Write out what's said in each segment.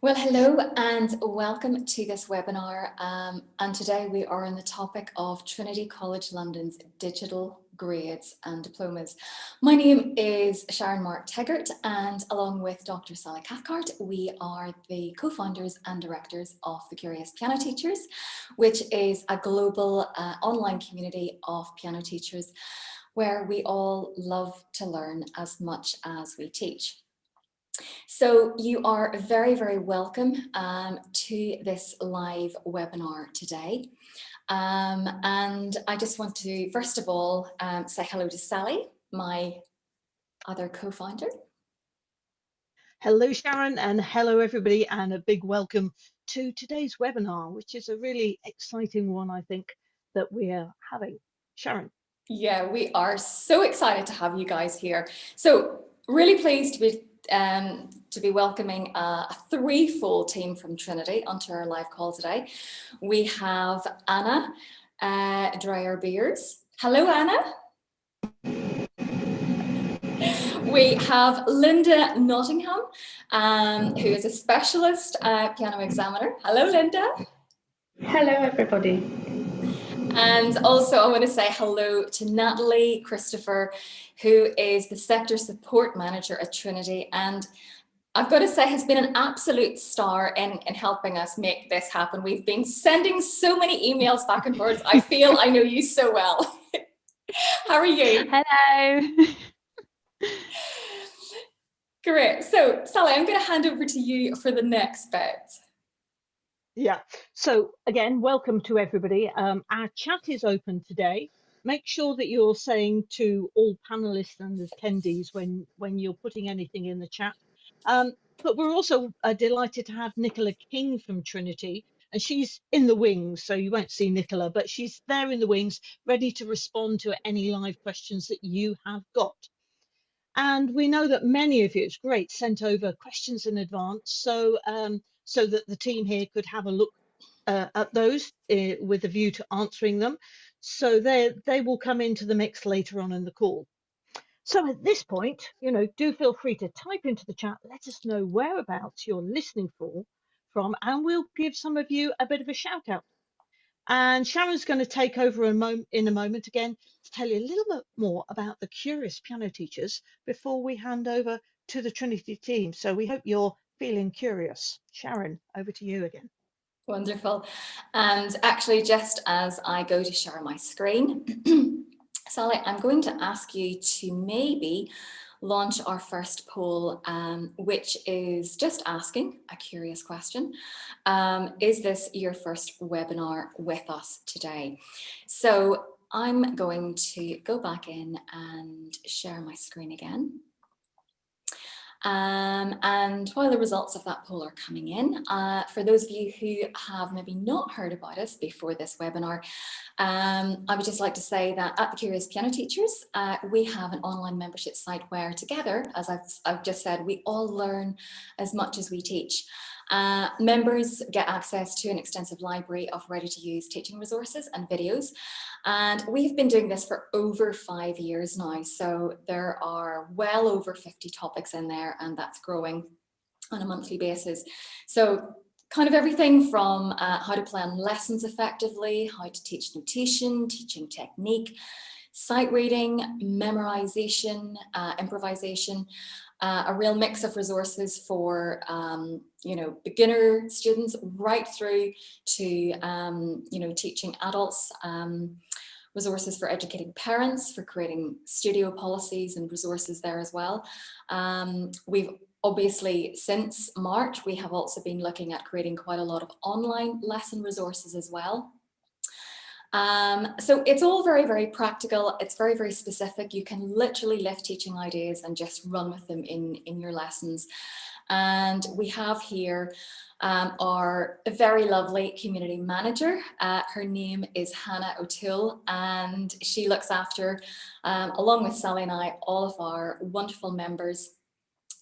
Well, hello and welcome to this webinar. Um, and today we are on the topic of Trinity College London's digital grades and diplomas. My name is Sharon Mark Teggart and along with Dr. Sally Cathcart, we are the co-founders and directors of the Curious Piano Teachers, which is a global uh, online community of piano teachers where we all love to learn as much as we teach. So you are very, very welcome um, to this live webinar today. Um, and I just want to, first of all, um, say hello to Sally, my other co-founder. Hello, Sharon, and hello, everybody, and a big welcome to today's webinar, which is a really exciting one, I think, that we are having. Sharon. Yeah, we are so excited to have you guys here. So really pleased to be um, to be welcoming a, threefold team from Trinity onto our live call today. We have Anna uh, Dwyer-Beers. Hello, Anna. We have Linda Nottingham, um, who is a specialist uh, piano examiner. Hello, Linda. Hello, everybody. And also I want to say hello to Natalie Christopher, who is the sector support manager at Trinity. And I've got to say has been an absolute star in, in helping us make this happen. We've been sending so many emails back and forth. I feel I know you so well. How are you? Hello. Great. So Sally, I'm going to hand over to you for the next bit. Yeah, so again, welcome to everybody. Um, our chat is open today. Make sure that you're saying to all panelists and attendees when, when you're putting anything in the chat. Um, but we're also uh, delighted to have Nicola King from Trinity, and she's in the wings, so you won't see Nicola, but she's there in the wings, ready to respond to any live questions that you have got. And we know that many of you, it's great, sent over questions in advance. So um, so that the team here could have a look uh, at those uh, with a view to answering them. So they, they will come into the mix later on in the call. So at this point, you know, do feel free to type into the chat, let us know whereabouts you're listening for from, and we'll give some of you a bit of a shout out. And Sharon's going to take over a in a moment again to tell you a little bit more about the curious piano teachers before we hand over to the Trinity team. So we hope you're feeling curious. Sharon, over to you again. Wonderful. And actually, just as I go to share my screen, Sally, I'm going to ask you to maybe launch our first poll, um, which is just asking a curious question. Um, is this your first webinar with us today? So I'm going to go back in and share my screen again. Um, and while the results of that poll are coming in, uh, for those of you who have maybe not heard about us before this webinar, um, I would just like to say that at the Curious Piano Teachers, uh, we have an online membership site where together, as I've, I've just said, we all learn as much as we teach. Uh, members get access to an extensive library of ready-to-use teaching resources and videos. And we've been doing this for over five years now. So there are well over 50 topics in there and that's growing on a monthly basis. So kind of everything from uh, how to plan lessons effectively, how to teach notation, teaching technique, sight reading, memorization, uh, improvisation, uh, a real mix of resources for um, you know beginner students right through to um, you know teaching adults um, resources for educating parents for creating studio policies and resources there as well um, we've obviously since March we have also been looking at creating quite a lot of online lesson resources as well um, so it's all very, very practical. It's very, very specific. You can literally lift teaching ideas and just run with them in, in your lessons. And we have here um, our very lovely community manager. Uh, her name is Hannah O'Toole and she looks after, um, along with Sally and I, all of our wonderful members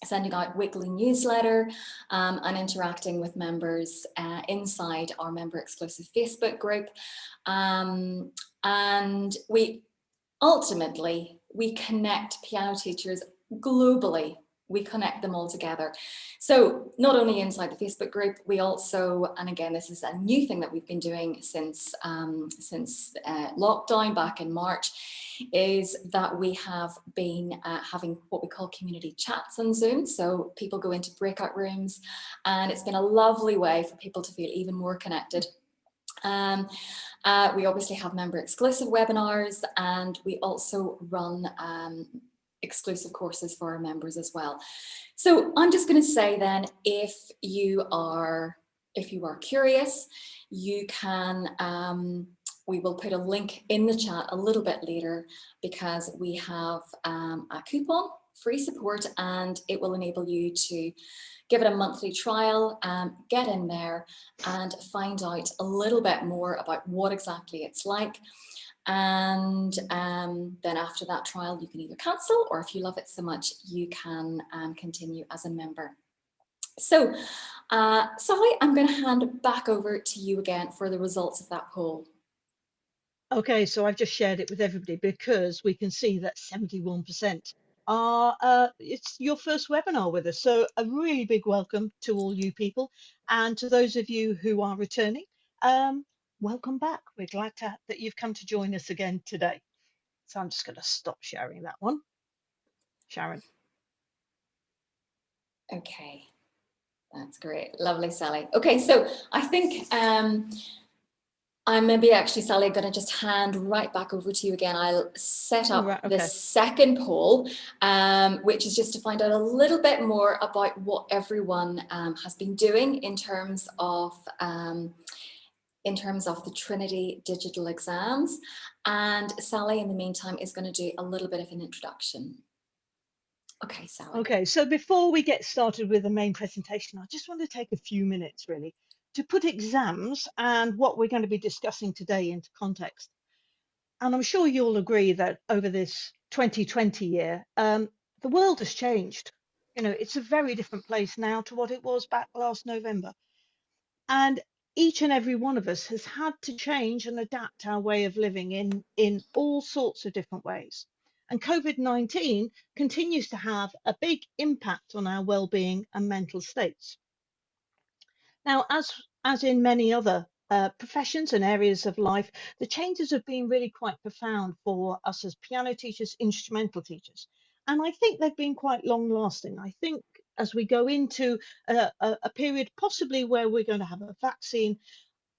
sending out weekly newsletter um, and interacting with members uh, inside our member exclusive Facebook group. Um, and we ultimately, we connect piano teachers globally we connect them all together. So not only inside the Facebook group, we also, and again, this is a new thing that we've been doing since, um, since uh, lockdown back in March, is that we have been uh, having what we call community chats on Zoom. So people go into breakout rooms and it's been a lovely way for people to feel even more connected um, uh, we obviously have member exclusive webinars and we also run um, exclusive courses for our members as well. So I'm just going to say then, if you are if you are curious, you can um, we will put a link in the chat a little bit later because we have um, a coupon free support and it will enable you to give it a monthly trial, um, get in there and find out a little bit more about what exactly it's like. And um, then after that trial, you can either cancel or if you love it so much, you can um, continue as a member. So, uh, Sally, I'm going to hand back over to you again for the results of that poll. Okay, so I've just shared it with everybody because we can see that 71% are uh, it's your first webinar with us. So a really big welcome to all you people and to those of you who are returning. Um, welcome back. We're glad to, that you've come to join us again today. So I'm just going to stop sharing that one. Sharon. Okay, that's great. Lovely, Sally. Okay, so I think um, I'm maybe actually, Sally, going to just hand right back over to you again. I'll set up right, okay. the second poll, um, which is just to find out a little bit more about what everyone um, has been doing in terms of um, in terms of the Trinity digital exams. And Sally, in the meantime, is going to do a little bit of an introduction. Okay, Sally. Okay, so before we get started with the main presentation, I just want to take a few minutes really to put exams and what we're going to be discussing today into context. And I'm sure you'll agree that over this 2020 year, um, the world has changed. You know, it's a very different place now to what it was back last November. And each and every one of us has had to change and adapt our way of living in, in all sorts of different ways. And COVID-19 continues to have a big impact on our well-being and mental states. Now, as, as in many other uh, professions and areas of life, the changes have been really quite profound for us as piano teachers, instrumental teachers. And I think they've been quite long lasting. I think as we go into a, a, a period possibly where we're going to have a vaccine,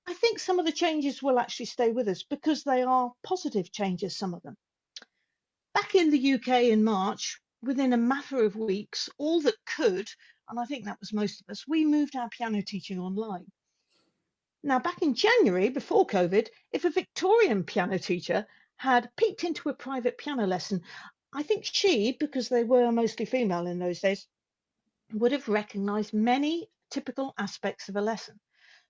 I think some of the changes will actually stay with us because they are positive changes, some of them. Back in the UK in March, within a matter of weeks, all that could and I think that was most of us, we moved our piano teaching online. Now, back in January, before COVID, if a Victorian piano teacher had peeked into a private piano lesson, I think she, because they were mostly female in those days, would have recognized many typical aspects of a lesson.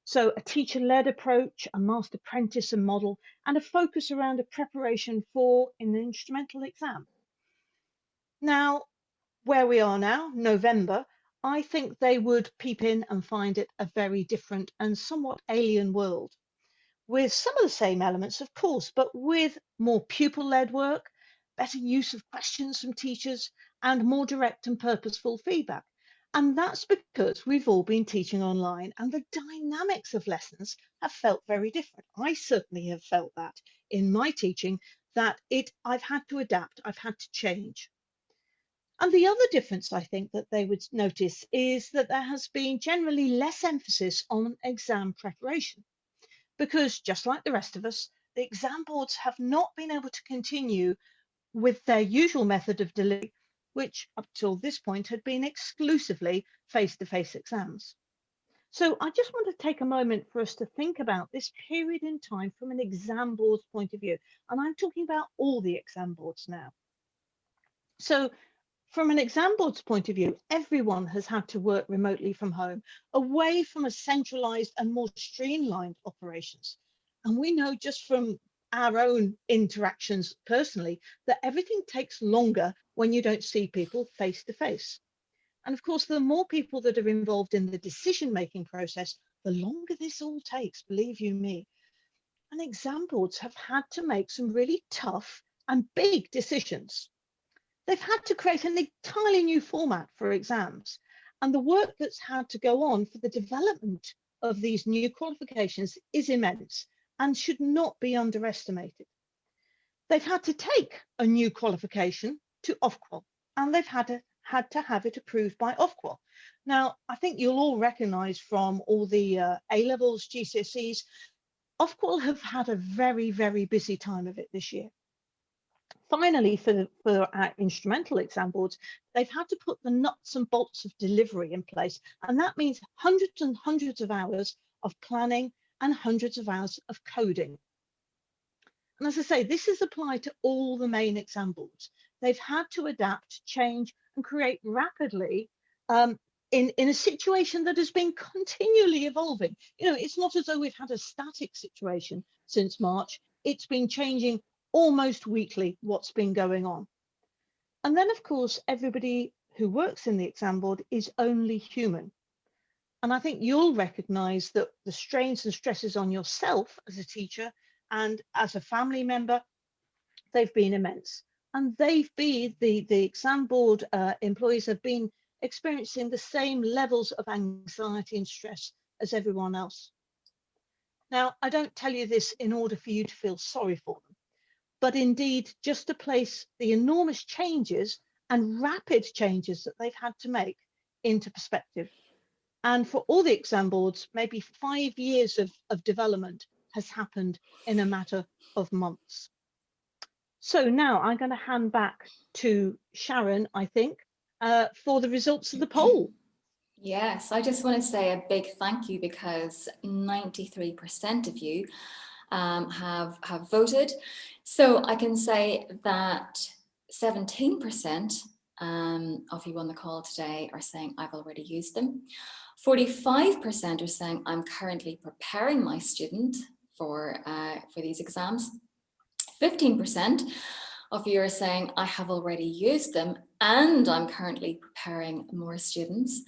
So a teacher-led approach, a master apprentice and model, and a focus around a preparation for an instrumental exam. Now, where we are now, November, I think they would peep in and find it a very different and somewhat alien world with some of the same elements, of course, but with more pupil-led work, better use of questions from teachers, and more direct and purposeful feedback. And that's because we've all been teaching online and the dynamics of lessons have felt very different. I certainly have felt that in my teaching that it I've had to adapt, I've had to change. And the other difference I think that they would notice is that there has been generally less emphasis on exam preparation because just like the rest of us, the exam boards have not been able to continue with their usual method of delivery, which up till this point had been exclusively face-to-face -face exams. So I just want to take a moment for us to think about this period in time from an exam board's point of view. And I'm talking about all the exam boards now. So from an exam board's point of view, everyone has had to work remotely from home, away from a centralized and more streamlined operations. And we know just from our own interactions personally that everything takes longer when you don't see people face to face. And of course, the more people that are involved in the decision-making process, the longer this all takes, believe you me. And exam boards have had to make some really tough and big decisions they've had to create an entirely new format for exams. And the work that's had to go on for the development of these new qualifications is immense and should not be underestimated. They've had to take a new qualification to Ofqual and they've had to, had to have it approved by Ofqual. Now, I think you'll all recognise from all the uh, A-levels, GCSEs, Ofqual have had a very, very busy time of it this year. Finally, for, for our instrumental exam boards, they've had to put the nuts and bolts of delivery in place. And that means hundreds and hundreds of hours of planning and hundreds of hours of coding. And as I say, this is applied to all the main exam boards. They've had to adapt, change and create rapidly um, in, in a situation that has been continually evolving. You know, it's not as though we've had a static situation since March. It's been changing almost weekly what's been going on. And then, of course, everybody who works in the exam board is only human. And I think you'll recognize that the strains and stresses on yourself as a teacher and as a family member, they've been immense. And they've been, the, the exam board uh, employees have been experiencing the same levels of anxiety and stress as everyone else. Now, I don't tell you this in order for you to feel sorry for them, but indeed just to place the enormous changes and rapid changes that they've had to make into perspective. And for all the exam boards, maybe five years of, of development has happened in a matter of months. So now I'm going to hand back to Sharon, I think, uh, for the results of the poll. Yes, I just want to say a big thank you because 93% of you um, have, have voted. So I can say that 17% um, of you on the call today are saying I've already used them. 45% are saying I'm currently preparing my student for, uh, for these exams. 15% of you are saying I have already used them and I'm currently preparing more students.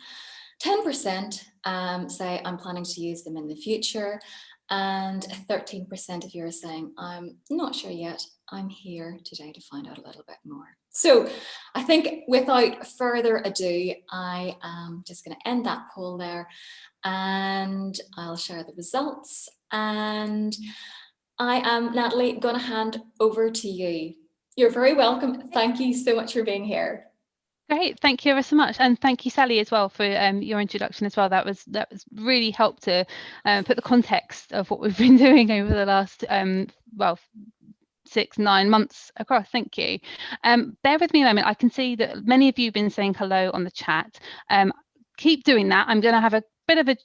10% um, say I'm planning to use them in the future and 13% of you are saying I'm not sure yet. I'm here today to find out a little bit more. So I think without further ado, I am just going to end that poll there and I'll share the results and I am Natalie going to hand over to you. You're very welcome. Thank you so much for being here. Great, thank you ever so much, and thank you, Sally, as well for um, your introduction as well. That was that was really helped to um, put the context of what we've been doing over the last um, well six nine months across. Thank you. Um, bear with me a moment. I can see that many of you have been saying hello on the chat. Um, keep doing that. I'm going to have a bit of a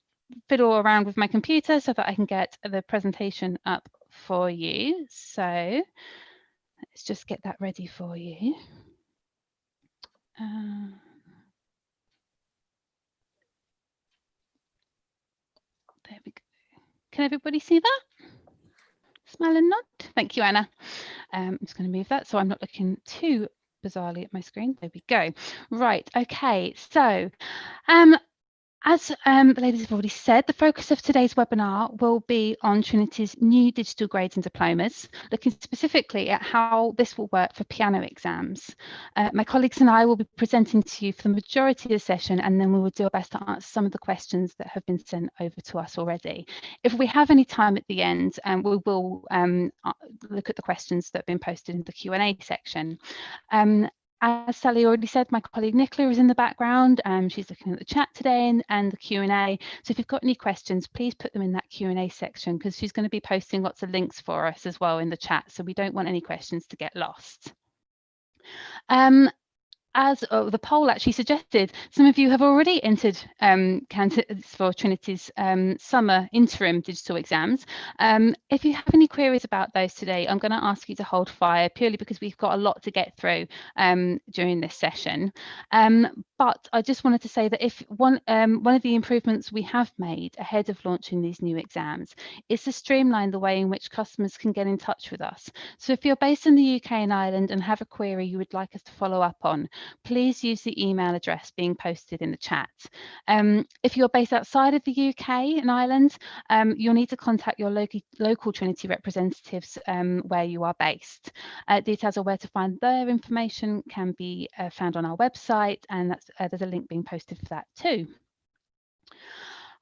fiddle around with my computer so that I can get the presentation up for you. So let's just get that ready for you. Uh, there we go. Can everybody see that? Smile and nod. Thank you, Anna. Um, I'm just going to move that so I'm not looking too bizarrely at my screen. There we go. Right. Okay. So um, as um, the ladies have already said, the focus of today's webinar will be on Trinity's new digital grades and diplomas, looking specifically at how this will work for piano exams. Uh, my colleagues and I will be presenting to you for the majority of the session, and then we will do our best to answer some of the questions that have been sent over to us already. If we have any time at the end, um, we will um, uh, look at the questions that have been posted in the Q&A section. Um, as Sally already said, my colleague Nicola is in the background. Um, she's looking at the chat today and, and the Q&A. So if you've got any questions, please put them in that Q&A section because she's going to be posting lots of links for us as well in the chat. So we don't want any questions to get lost. Um, as uh, the poll actually suggested, some of you have already entered um, candidates for Trinity's um, summer interim digital exams. Um, if you have any queries about those today, I'm going to ask you to hold fire purely because we've got a lot to get through um, during this session. Um, but I just wanted to say that if one, um, one of the improvements we have made ahead of launching these new exams is to streamline the way in which customers can get in touch with us. So if you're based in the UK and Ireland and have a query you would like us to follow up on, please use the email address being posted in the chat. Um, if you're based outside of the UK and Ireland, um, you'll need to contact your local, Trinity representatives um, where you are based. Uh, details of where to find their information can be uh, found on our website and that's, uh, there's a link being posted for that too.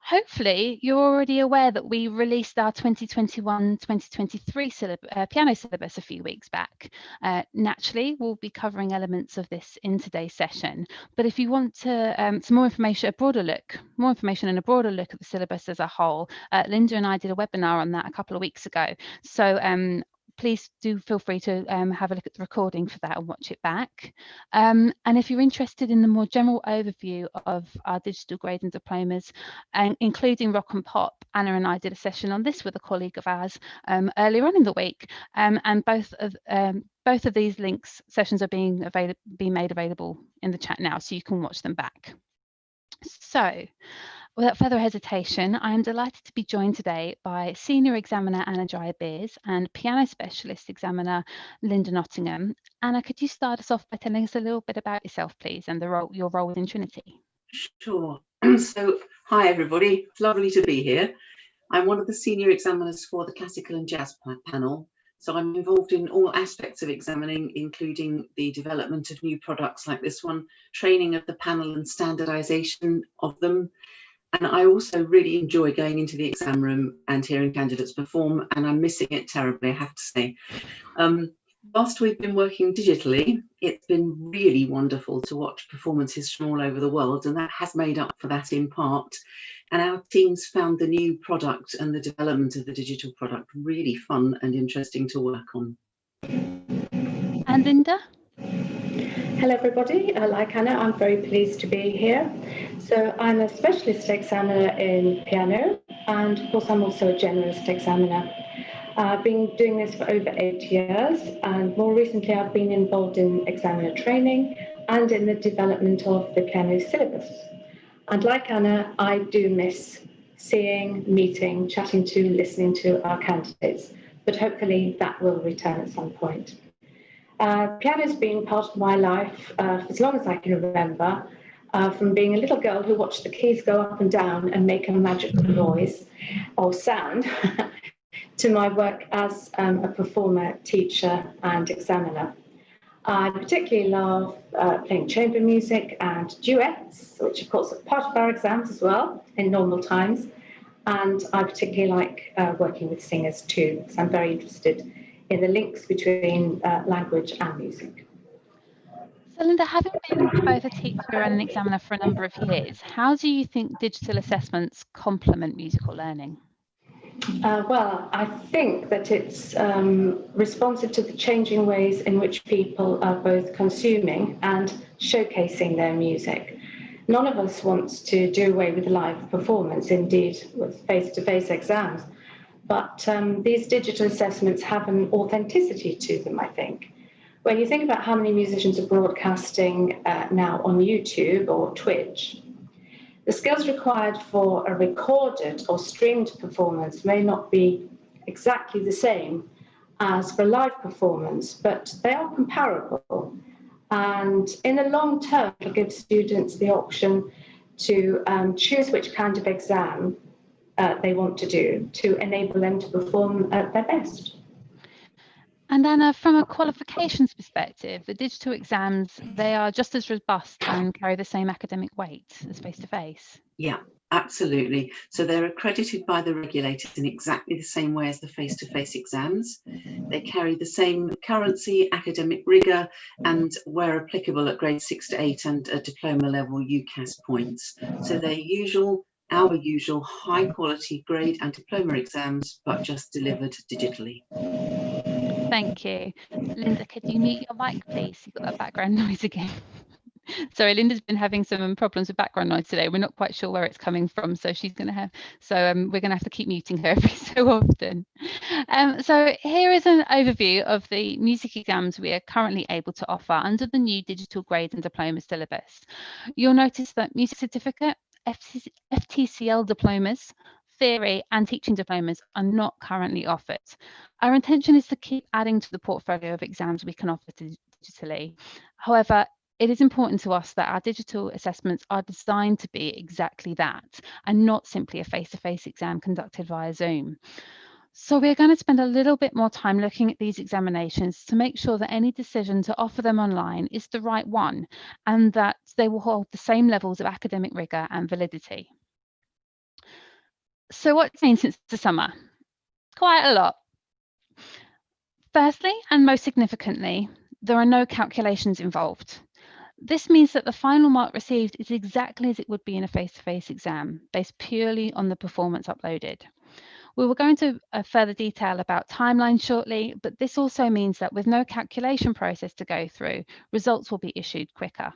Hopefully, you're already aware that we released our 2021-2023 uh, piano syllabus a few weeks back. Uh, naturally, we'll be covering elements of this in today's session. But if you want to, um, some more information, a broader look, more information and a broader look at the syllabus as a whole, uh, Linda and I did a webinar on that a couple of weeks ago. So um, please do feel free to um, have a look at the recording for that and watch it back. Um, and if you're interested in the more general overview of our digital grade and diplomas, and including rock and pop, Anna and I did a session on this with a colleague of ours um, earlier on in the week, um, and both of um, both of these links sessions are being available being made available in the chat now, so you can watch them back. So Without further hesitation, I am delighted to be joined today by Senior Examiner Anna Dwyer-Beers and Piano Specialist Examiner Linda Nottingham. Anna, could you start us off by telling us a little bit about yourself, please, and the role, your role within Trinity? Sure. So, hi everybody. It's lovely to be here. I'm one of the senior examiners for the classical and jazz panel. So I'm involved in all aspects of examining, including the development of new products like this one, training of the panel and standardization of them, and I also really enjoy going into the exam room and hearing candidates perform, and I'm missing it terribly, I have to say. Um, whilst we've been working digitally, it's been really wonderful to watch performances from all over the world, and that has made up for that in part. And our teams found the new product and the development of the digital product really fun and interesting to work on. And Linda? Hello everybody, uh, like Anna, I'm very pleased to be here. So I'm a specialist examiner in piano and of course I'm also a generalist examiner. I've been doing this for over eight years and more recently I've been involved in examiner training and in the development of the piano syllabus. And like Anna, I do miss seeing, meeting, chatting to, listening to our candidates, but hopefully that will return at some point. Uh, piano's been part of my life uh, for as long as I can remember, uh, from being a little girl who watched the keys go up and down and make a magical noise or sound, to my work as um, a performer, teacher, and examiner. I particularly love uh, playing chamber music and duets, which of course are part of our exams as well in normal times. And I particularly like uh, working with singers too, because I'm very interested in the links between uh, language and music. So Linda, having been both a teacher and an examiner for a number of years, how do you think digital assessments complement musical learning? Uh, well, I think that it's um, responsive to the changing ways in which people are both consuming and showcasing their music. None of us wants to do away with live performance, indeed, with face-to-face -face exams. But um, these digital assessments have an authenticity to them, I think. When you think about how many musicians are broadcasting uh, now on YouTube or Twitch, the skills required for a recorded or streamed performance may not be exactly the same as for live performance, but they are comparable. And in the long term, it'll give students the option to um, choose which kind of exam uh, they want to do to enable them to perform at their best. And Anna, from a qualifications perspective, the digital exams, they are just as robust and carry the same academic weight as face-to-face. Yeah, absolutely. So they're accredited by the regulators in exactly the same way as the face-to-face -face exams. They carry the same currency, academic rigour, and where applicable at grade six to eight and a diploma level UCAS points. So they're usual our usual high quality grade and diploma exams, but just delivered digitally. Thank you. Linda, could you mute your mic, please? You've got that background noise again. Sorry, Linda's been having some problems with background noise today. We're not quite sure where it's coming from, so she's going to have. So um, we're going to have to keep muting her every so often. Um, so here is an overview of the music exams we are currently able to offer under the new digital grade and diploma syllabus. You'll notice that music certificate, FTCL diplomas, theory and teaching diplomas are not currently offered. Our intention is to keep adding to the portfolio of exams we can offer digitally. However, it is important to us that our digital assessments are designed to be exactly that and not simply a face-to-face exam conducted via Zoom. So we're going to spend a little bit more time looking at these examinations to make sure that any decision to offer them online is the right one and that they will hold the same levels of academic rigour and validity. So what's since the summer? Quite a lot. Firstly, and most significantly, there are no calculations involved. This means that the final mark received is exactly as it would be in a face-to-face -face exam, based purely on the performance uploaded. We will go into a further detail about timelines shortly, but this also means that with no calculation process to go through, results will be issued quicker.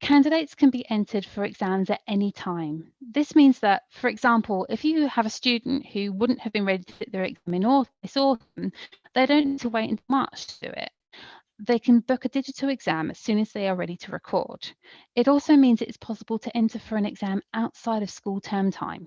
Candidates can be entered for exams at any time. This means that, for example, if you have a student who wouldn't have been ready to sit their exam in this autumn, they don't need to wait until March to do it. They can book a digital exam as soon as they are ready to record. It also means it is possible to enter for an exam outside of school term time.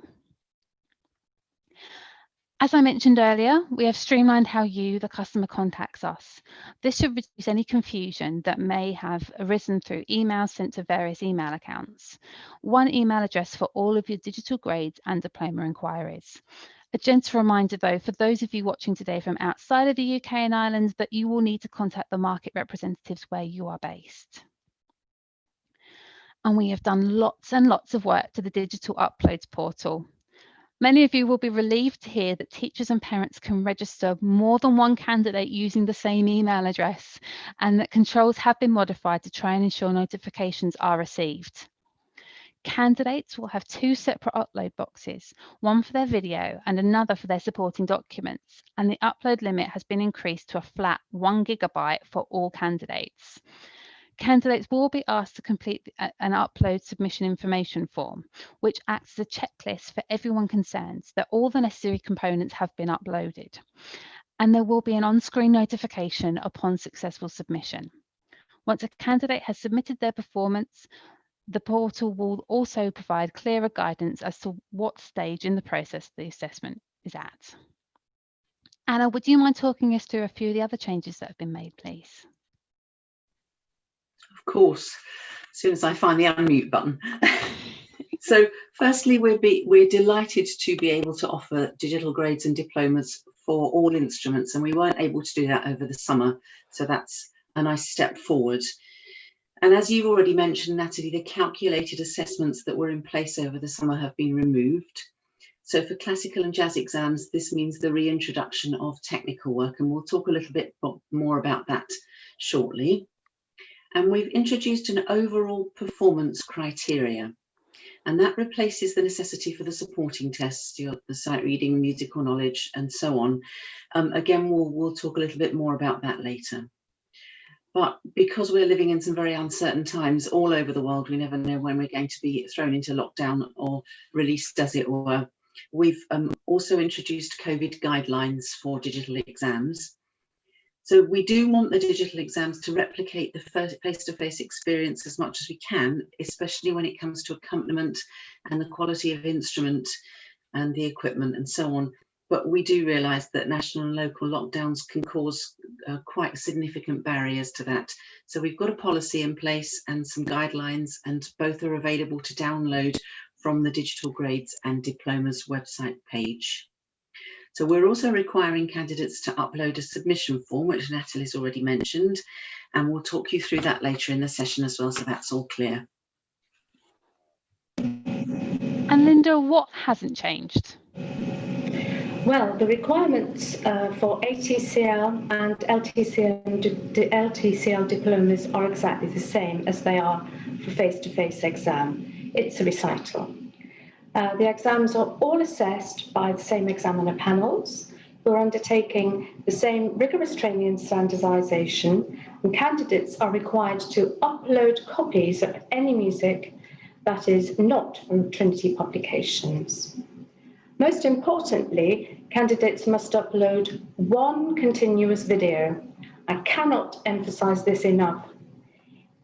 As I mentioned earlier, we have streamlined how you, the customer, contacts us. This should reduce any confusion that may have arisen through emails sent to various email accounts. One email address for all of your digital grades and diploma inquiries. A gentle reminder though, for those of you watching today from outside of the UK and Ireland, that you will need to contact the market representatives where you are based. And we have done lots and lots of work to the digital uploads portal. Many of you will be relieved to hear that teachers and parents can register more than one candidate using the same email address and that controls have been modified to try and ensure notifications are received. Candidates will have two separate upload boxes, one for their video and another for their supporting documents, and the upload limit has been increased to a flat one gigabyte for all candidates. Candidates will be asked to complete an upload submission information form, which acts as a checklist for everyone concerned that all the necessary components have been uploaded. And there will be an on-screen notification upon successful submission. Once a candidate has submitted their performance, the portal will also provide clearer guidance as to what stage in the process the assessment is at. Anna, would you mind talking us through a few of the other changes that have been made, please? Of course, as soon as I find the unmute button. so firstly, we're, be, we're delighted to be able to offer digital grades and diplomas for all instruments, and we weren't able to do that over the summer. So that's a nice step forward. And as you've already mentioned, Natalie, the calculated assessments that were in place over the summer have been removed. So for classical and jazz exams, this means the reintroduction of technical work, and we'll talk a little bit more about that shortly and we've introduced an overall performance criteria and that replaces the necessity for the supporting tests, your, the sight reading, musical knowledge, and so on. Um, again, we'll, we'll talk a little bit more about that later. But because we're living in some very uncertain times all over the world, we never know when we're going to be thrown into lockdown or released, as it were. We've um, also introduced COVID guidelines for digital exams. So we do want the digital exams to replicate the face-to-face -face experience as much as we can, especially when it comes to accompaniment and the quality of instrument and the equipment and so on. But we do realise that national and local lockdowns can cause uh, quite significant barriers to that. So we've got a policy in place and some guidelines and both are available to download from the Digital Grades and Diplomas website page. So we're also requiring candidates to upload a submission form, which Natalie's already mentioned, and we'll talk you through that later in the session as well, so that's all clear. And Linda, what hasn't changed? Well, the requirements uh, for ATCL and LTCL, the LTCL diplomas are exactly the same as they are for face-to-face -face exam. It's a recital. Uh, the exams are all assessed by the same examiner panels who are undertaking the same rigorous training and standardization and candidates are required to upload copies of any music that is not from Trinity publications. Most importantly, candidates must upload one continuous video. I cannot emphasize this enough,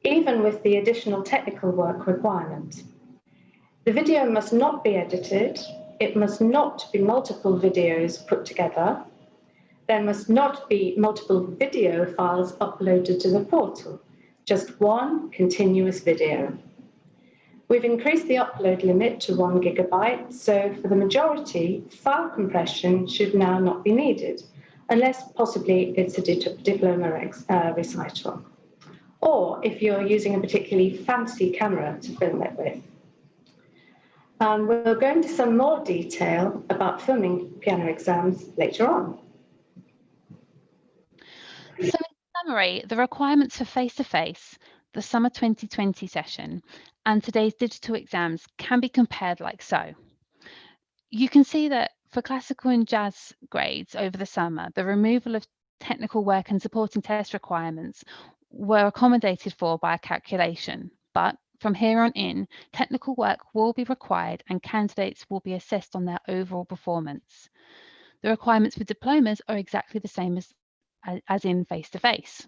even with the additional technical work requirement. The video must not be edited. It must not be multiple videos put together. There must not be multiple video files uploaded to the portal. just one continuous video. We've increased the upload limit to one gigabyte, so for the majority, file compression should now not be needed, unless possibly it's a diploma uh, recital, or if you're using a particularly fancy camera to film it with. Um, we'll go into some more detail about filming piano exams later on. So in summary, the requirements for face-to-face, -face, the summer 2020 session, and today's digital exams can be compared like so. You can see that for classical and jazz grades over the summer, the removal of technical work and supporting test requirements were accommodated for by a calculation, but from here on in, technical work will be required and candidates will be assessed on their overall performance. The requirements for diplomas are exactly the same as, as in face-to-face. -face.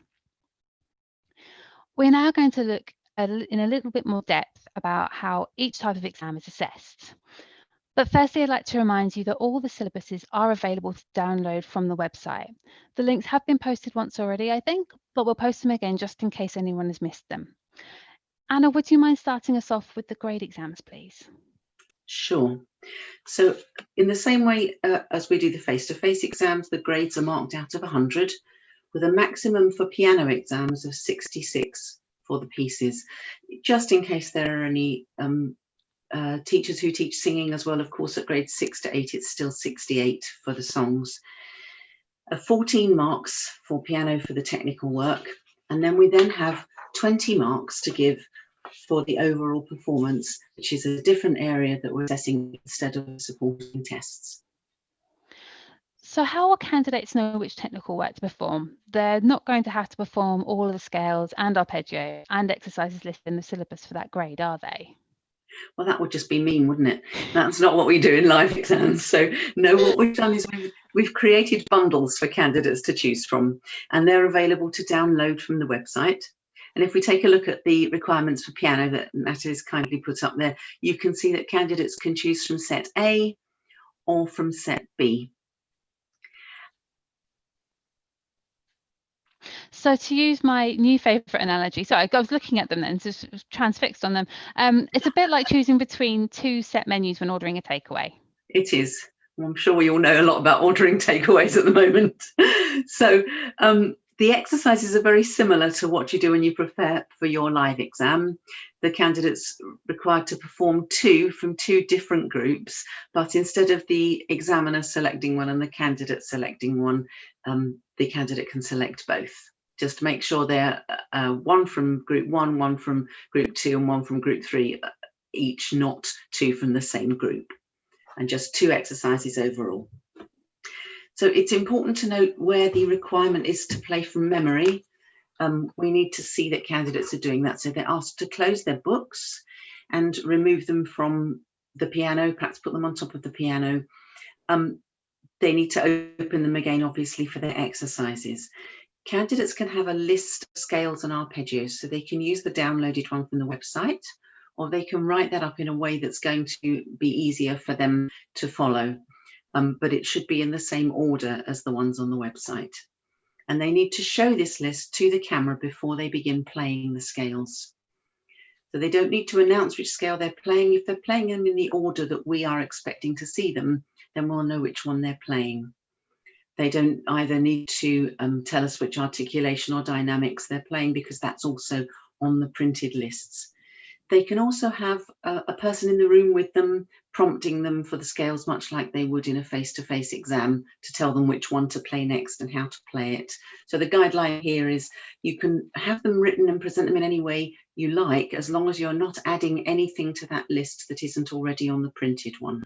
We're now going to look in a little bit more depth about how each type of exam is assessed. But firstly, I'd like to remind you that all the syllabuses are available to download from the website. The links have been posted once already, I think, but we'll post them again just in case anyone has missed them. Anna, would you mind starting us off with the grade exams, please? Sure. So in the same way uh, as we do the face-to-face -face exams, the grades are marked out of 100 with a maximum for piano exams of 66 for the pieces, just in case there are any um, uh, teachers who teach singing as well. Of course, at grades 6 to 8, it's still 68 for the songs. Uh, 14 marks for piano for the technical work. And then we then have 20 marks to give for the overall performance, which is a different area that we're assessing instead of supporting tests. So how will candidates know which technical work to perform? They're not going to have to perform all of the scales and arpeggio and exercises listed in the syllabus for that grade, are they? Well, that would just be mean, wouldn't it? That's not what we do in live exams. So no, what we've done is we've, we've created bundles for candidates to choose from, and they're available to download from the website. And if we take a look at the requirements for piano that Matt is kindly put up there, you can see that candidates can choose from set A or from set B. So to use my new favourite analogy, so I was looking at them then, just transfixed on them. Um, it's a bit like choosing between two set menus when ordering a takeaway. It is. I'm sure we all know a lot about ordering takeaways at the moment. so um, the exercises are very similar to what you do when you prepare for your live exam. The candidates required to perform two from two different groups, but instead of the examiner selecting one and the candidate selecting one, um, the candidate can select both. Just make sure they're uh, one from group one, one from group two, and one from group three, uh, each, not two from the same group. And just two exercises overall. So it's important to note where the requirement is to play from memory. Um, we need to see that candidates are doing that. So they're asked to close their books and remove them from the piano, perhaps put them on top of the piano. Um, they need to open them again, obviously, for their exercises. Candidates can have a list of scales and arpeggios, so they can use the downloaded one from the website, or they can write that up in a way that's going to be easier for them to follow um, but it should be in the same order as the ones on the website. And they need to show this list to the camera before they begin playing the scales. So they don't need to announce which scale they're playing. If they're playing them in the order that we are expecting to see them, then we'll know which one they're playing. They don't either need to um, tell us which articulation or dynamics they're playing because that's also on the printed lists. They can also have a, a, person in the room with them, prompting them for the scales, much like they would in a face-to-face -face exam, to tell them which one to play next and how to play it. So the guideline here is you can have them written and present them in any way you like, as long as you're not adding anything to that list that isn't already on the printed one.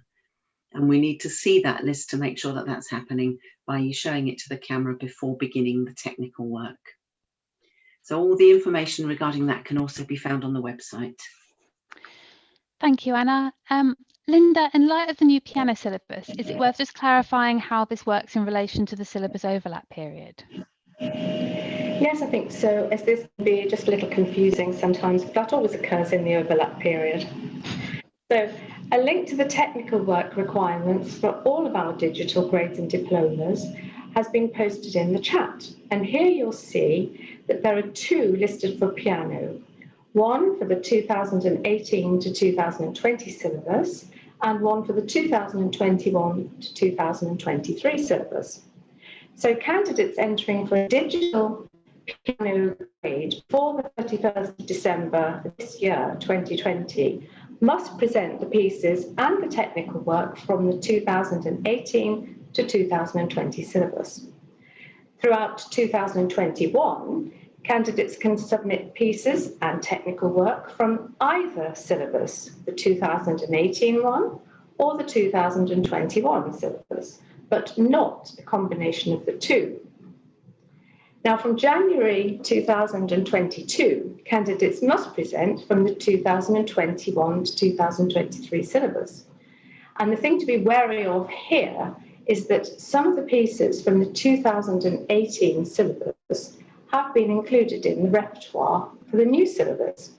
And we need to see that list to make sure that that's happening by you showing it to the camera before beginning the technical work. So all the information regarding that can also be found on the website. Thank you, Anna. Um, Linda, in light of the new piano syllabus, is it worth just clarifying how this works in relation to the syllabus overlap period? Yes, I think so, as this can be just a little confusing sometimes, but that always occurs in the overlap period. So a link to the technical work requirements for all of our digital grades and diplomas has been posted in the chat. And here you'll see that there are two listed for piano, one for the 2018 to 2020 syllabus and one for the 2021 to 2023 syllabus. So candidates entering for a digital piano grade for the 31st of December this year, 2020, must present the pieces and the technical work from the 2018 to 2020 syllabus. Throughout 2021, candidates can submit pieces and technical work from either syllabus, the 2018 one or the 2021 syllabus, but not a combination of the two. Now, from January 2022, candidates must present from the 2021 to 2023 syllabus. And the thing to be wary of here is that some of the pieces from the 2018 syllabus have been included in the repertoire for the new syllabus.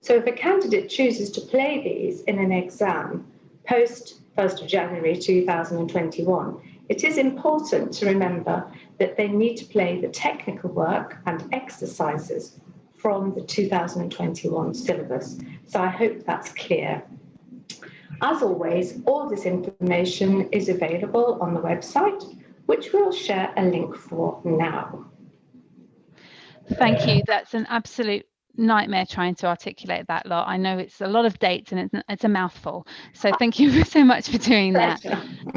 So if a candidate chooses to play these in an exam post 1st of January 2021, it is important to remember that they need to play the technical work and exercises from the 2021 syllabus. So I hope that's clear. As always, all this information is available on the website, which we'll share a link for now. Thank you. That's an absolute nightmare trying to articulate that lot. I know it's a lot of dates and it's, it's a mouthful. So thank you so much for doing that.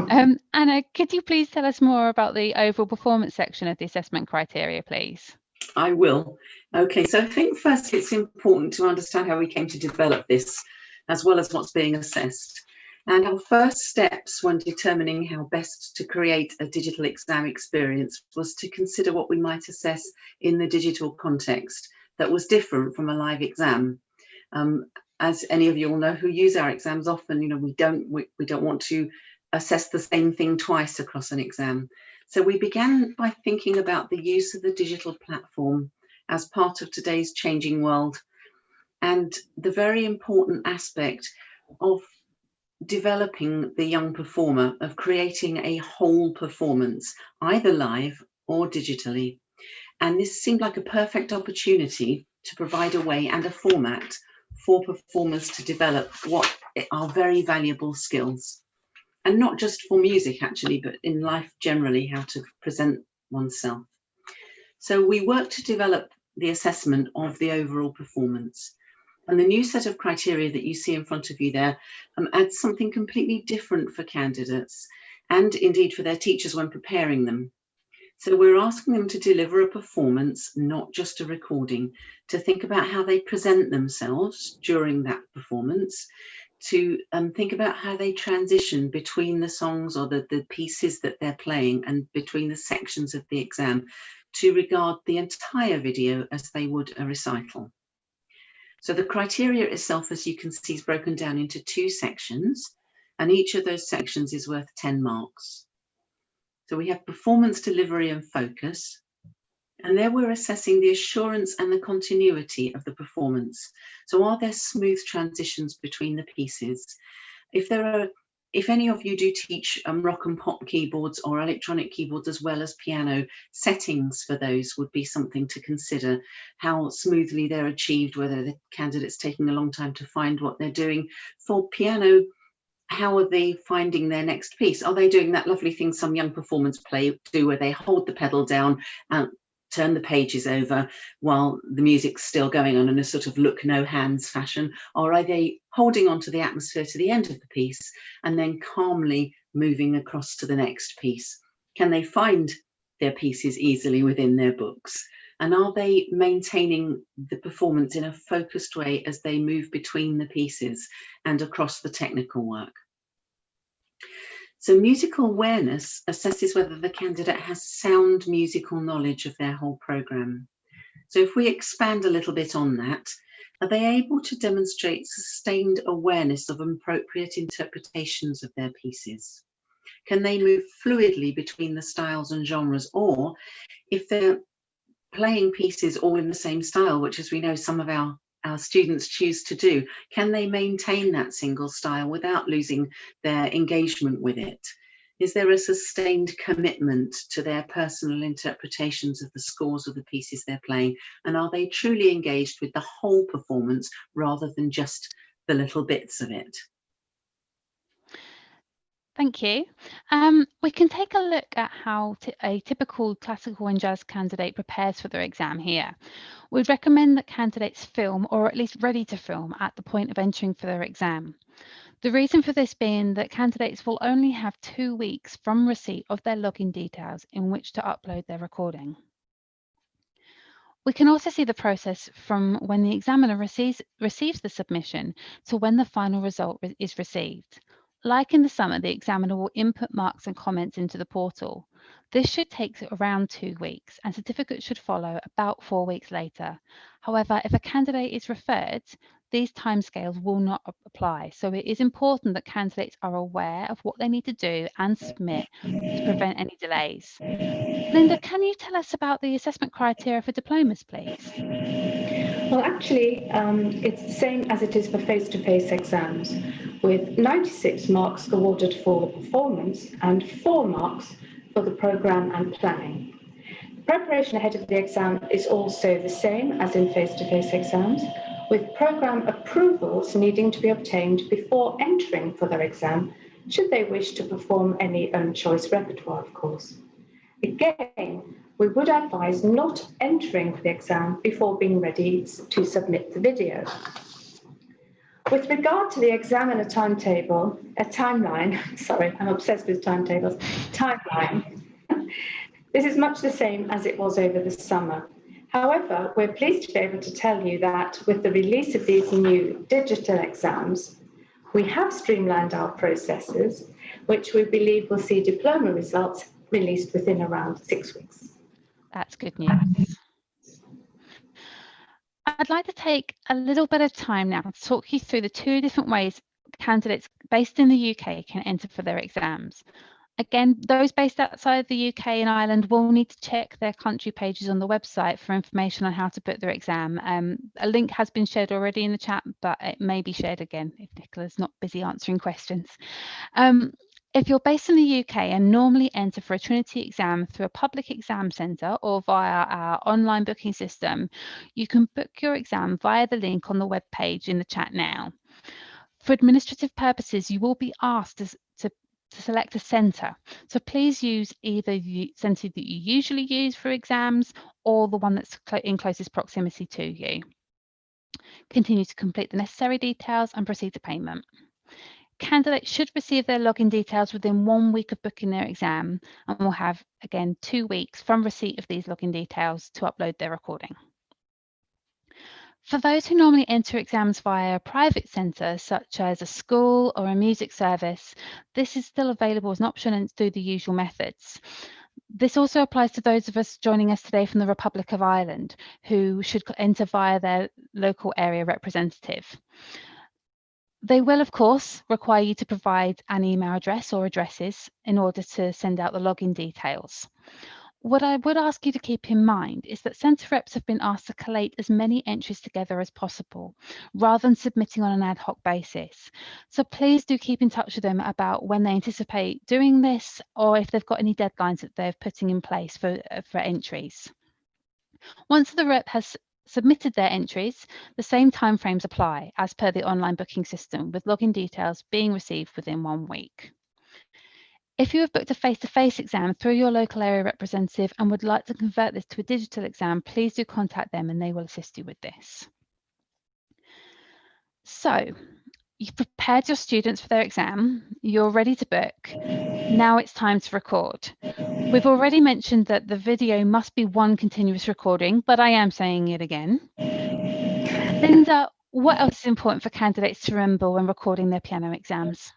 Um, Anna, could you please tell us more about the overall performance section of the assessment criteria, please? I will. Okay, so I think first it's important to understand how we came to develop this, as well as what's being assessed. And our first steps when determining how best to create a digital exam experience was to consider what we might assess in the digital context that was different from a live exam. Um, as any of you all know who use our exams often, you know, we don't we, we don't want to assess the same thing twice across an exam. So we began by thinking about the use of the digital platform as part of today's changing world and the very important aspect of developing the young performer, of creating a whole performance, either live or digitally. And this seemed like a perfect opportunity to provide a way and a format for performers to develop what are very valuable skills. And not just for music actually, but in life generally, how to present oneself. So we worked to develop the assessment of the overall performance. And the new set of criteria that you see in front of you there um, adds something completely different for candidates and indeed for their teachers when preparing them. So we're asking them to deliver a performance, not just a recording, to think about how they present themselves during that performance, to um, think about how they transition between the songs or the, the pieces that they're playing and between the sections of the exam, to regard the entire video as they would a recital. So the criteria itself, as you can see, is broken down into two sections, and each of those sections is worth 10 marks. So we have performance, delivery and focus. And there we're assessing the assurance and the continuity of the performance. So are there smooth transitions between the pieces? If there are, if any of you do teach um, rock and pop keyboards or electronic keyboards as well as piano, settings for those would be something to consider, how smoothly they're achieved, whether the candidate's taking a long time to find what they're doing. For piano, how are they finding their next piece? Are they doing that lovely thing some young performers play do where they hold the pedal down and turn the pages over while the music's still going on in a sort of look no hands fashion? Or are they holding on to the atmosphere to the end of the piece and then calmly moving across to the next piece? Can they find their pieces easily within their books? And are they maintaining the performance in a focused way as they move between the pieces and across the technical work? So musical awareness assesses whether the candidate has sound musical knowledge of their whole programme. So if we expand a little bit on that, are they able to demonstrate sustained awareness of appropriate interpretations of their pieces? Can they move fluidly between the styles and genres? Or if they're playing pieces all in the same style, which as we know some of our, our students choose to do, can they maintain that single style without losing their engagement with it? Is there a sustained commitment to their personal interpretations of the scores of the pieces they're playing? And are they truly engaged with the whole performance rather than just the little bits of it? Thank you. Um, we can take a look at how a typical classical and jazz candidate prepares for their exam here. We'd recommend that candidates film or at least ready to film at the point of entering for their exam. The reason for this being that candidates will only have two weeks from receipt of their login details in which to upload their recording. We can also see the process from when the examiner receives, receives the submission to when the final result is received. Like in the summer, the examiner will input marks and comments into the portal. This should take around two weeks and certificates should follow about four weeks later. However, if a candidate is referred, these timescales will not apply. So it is important that candidates are aware of what they need to do and submit to prevent any delays. Linda, can you tell us about the assessment criteria for diplomas, please? Well, actually, um, it's the same as it is for face-to-face -face exams, with 96 marks awarded for the performance and four marks for the programme and planning. Preparation ahead of the exam is also the same as in face-to-face -face exams, with programme approvals needing to be obtained before entering for their exam, should they wish to perform any own choice repertoire, of course. Again, we would advise not entering for the exam before being ready to submit the video. With regard to the examiner timetable, a timeline, sorry, I'm obsessed with timetables, timeline, this is much the same as it was over the summer. However, we're pleased to be able to tell you that with the release of these new digital exams, we have streamlined our processes, which we believe will see diploma results released within around six weeks. That's good news. I'd like to take a little bit of time now to talk you through the two different ways candidates based in the UK can enter for their exams. Again, those based outside the UK and Ireland will need to check their country pages on the website for information on how to book their exam. Um, a link has been shared already in the chat, but it may be shared again if Nicola's not busy answering questions. Um, if you're based in the UK and normally enter for a Trinity exam through a public exam centre or via our online booking system, you can book your exam via the link on the web page in the chat now. For administrative purposes, you will be asked to, select a centre. So please use either the centre that you usually use for exams or the one that's in closest proximity to you. Continue to complete the necessary details and proceed to payment. Candidates should receive their login details within one week of booking their exam and will have, again, two weeks from receipt of these login details to upload their recording. For those who normally enter exams via a private centre, such as a school or a music service, this is still available as an option and through the usual methods. This also applies to those of us joining us today from the Republic of Ireland, who should enter via their local area representative. They will, of course, require you to provide an email address or addresses in order to send out the login details. What I would ask you to keep in mind is that centre reps have been asked to collate as many entries together as possible, rather than submitting on an ad hoc basis. So please do keep in touch with them about when they anticipate doing this or if they've got any deadlines that they're putting in place for, uh, for entries. Once the rep has submitted their entries, the same timeframes apply as per the online booking system, with login details being received within one week. If you have booked a face-to-face -face exam through your local area representative and would like to convert this to a digital exam, please do contact them and they will assist you with this. So you've prepared your students for their exam, you're ready to book, now it's time to record. We've already mentioned that the video must be one continuous recording, but I am saying it again. Linda, what else is important for candidates to remember when recording their piano exams?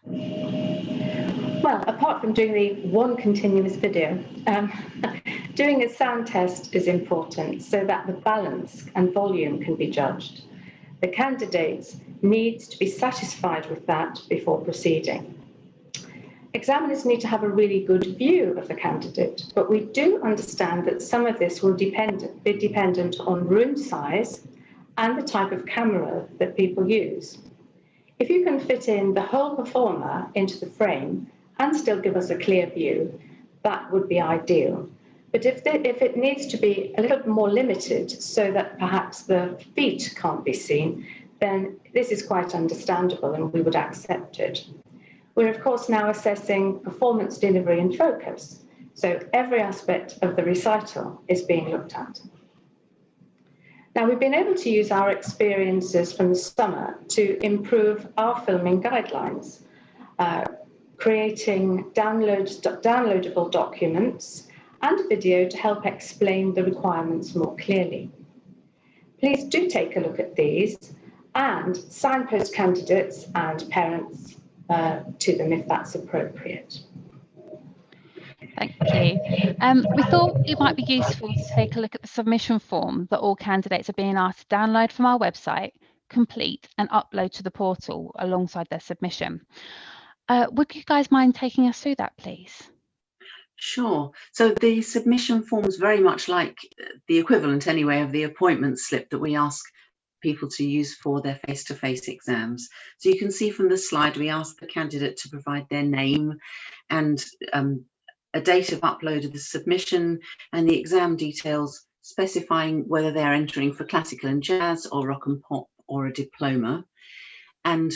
Well, apart from doing the one continuous video, um, doing a sound test is important so that the balance and volume can be judged. The candidates needs to be satisfied with that before proceeding. Examiners need to have a really good view of the candidate, but we do understand that some of this will depend, be dependent on room size and the type of camera that people use. If you can fit in the whole performer into the frame and still give us a clear view, that would be ideal. But if, the, if it needs to be a little more limited so that perhaps the feet can't be seen, then this is quite understandable and we would accept it. We're of course now assessing performance delivery and focus. So every aspect of the recital is being looked at. Now we've been able to use our experiences from the summer to improve our filming guidelines, uh, creating download, downloadable documents and a video to help explain the requirements more clearly. Please do take a look at these and signpost candidates and parents uh, to them if that's appropriate. Thank you. Um, we thought it might be useful to take a look at the submission form that all candidates are being asked to download from our website, complete and upload to the portal alongside their submission. Uh, would you guys mind taking us through that, please? Sure. So the submission form is very much like the equivalent anyway of the appointment slip that we ask people to use for their face-to-face -face exams. So you can see from the slide, we ask the candidate to provide their name and um, a date of upload of the submission and the exam details specifying whether they're entering for classical and jazz or rock and pop or a diploma and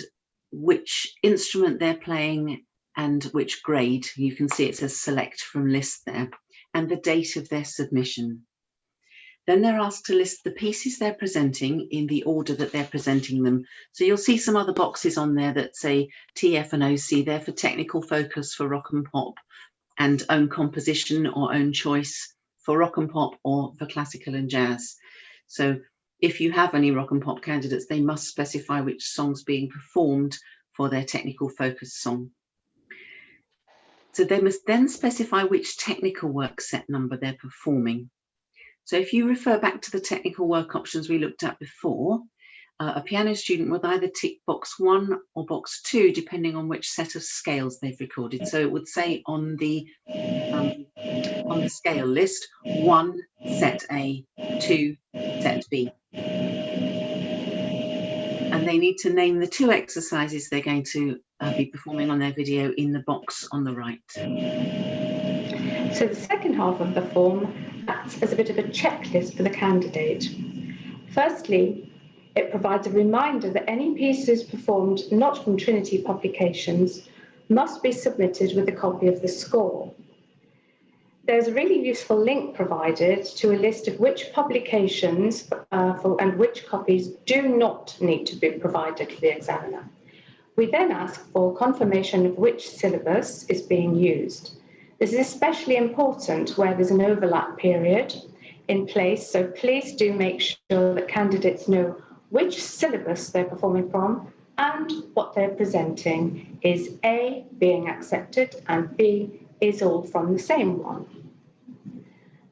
which instrument they're playing and which grade. You can see it says select from list there and the date of their submission. Then they're asked to list the pieces they're presenting in the order that they're presenting them. So you'll see some other boxes on there that say TF and OC, they're for technical focus for rock and pop and own composition or own choice for rock and pop or for classical and jazz. So if you have any rock and pop candidates, they must specify which song's being performed for their technical focus song. So they must then specify which technical work set number they're performing. So if you refer back to the technical work options we looked at before, uh, a piano student would either tick box one or box two, depending on which set of scales they've recorded. So it would say on the um, on the scale list, one set A, two set B. They need to name the two exercises they're going to uh, be performing on their video in the box on the right. So the second half of the form acts as a bit of a checklist for the candidate. Firstly, it provides a reminder that any pieces performed not from Trinity publications must be submitted with a copy of the score. There's a really useful link provided to a list of which publications uh, for, and which copies do not need to be provided to the examiner. We then ask for confirmation of which syllabus is being used. This is especially important where there's an overlap period in place, so please do make sure that candidates know which syllabus they're performing from and what they're presenting is A, being accepted, and B, is all from the same one.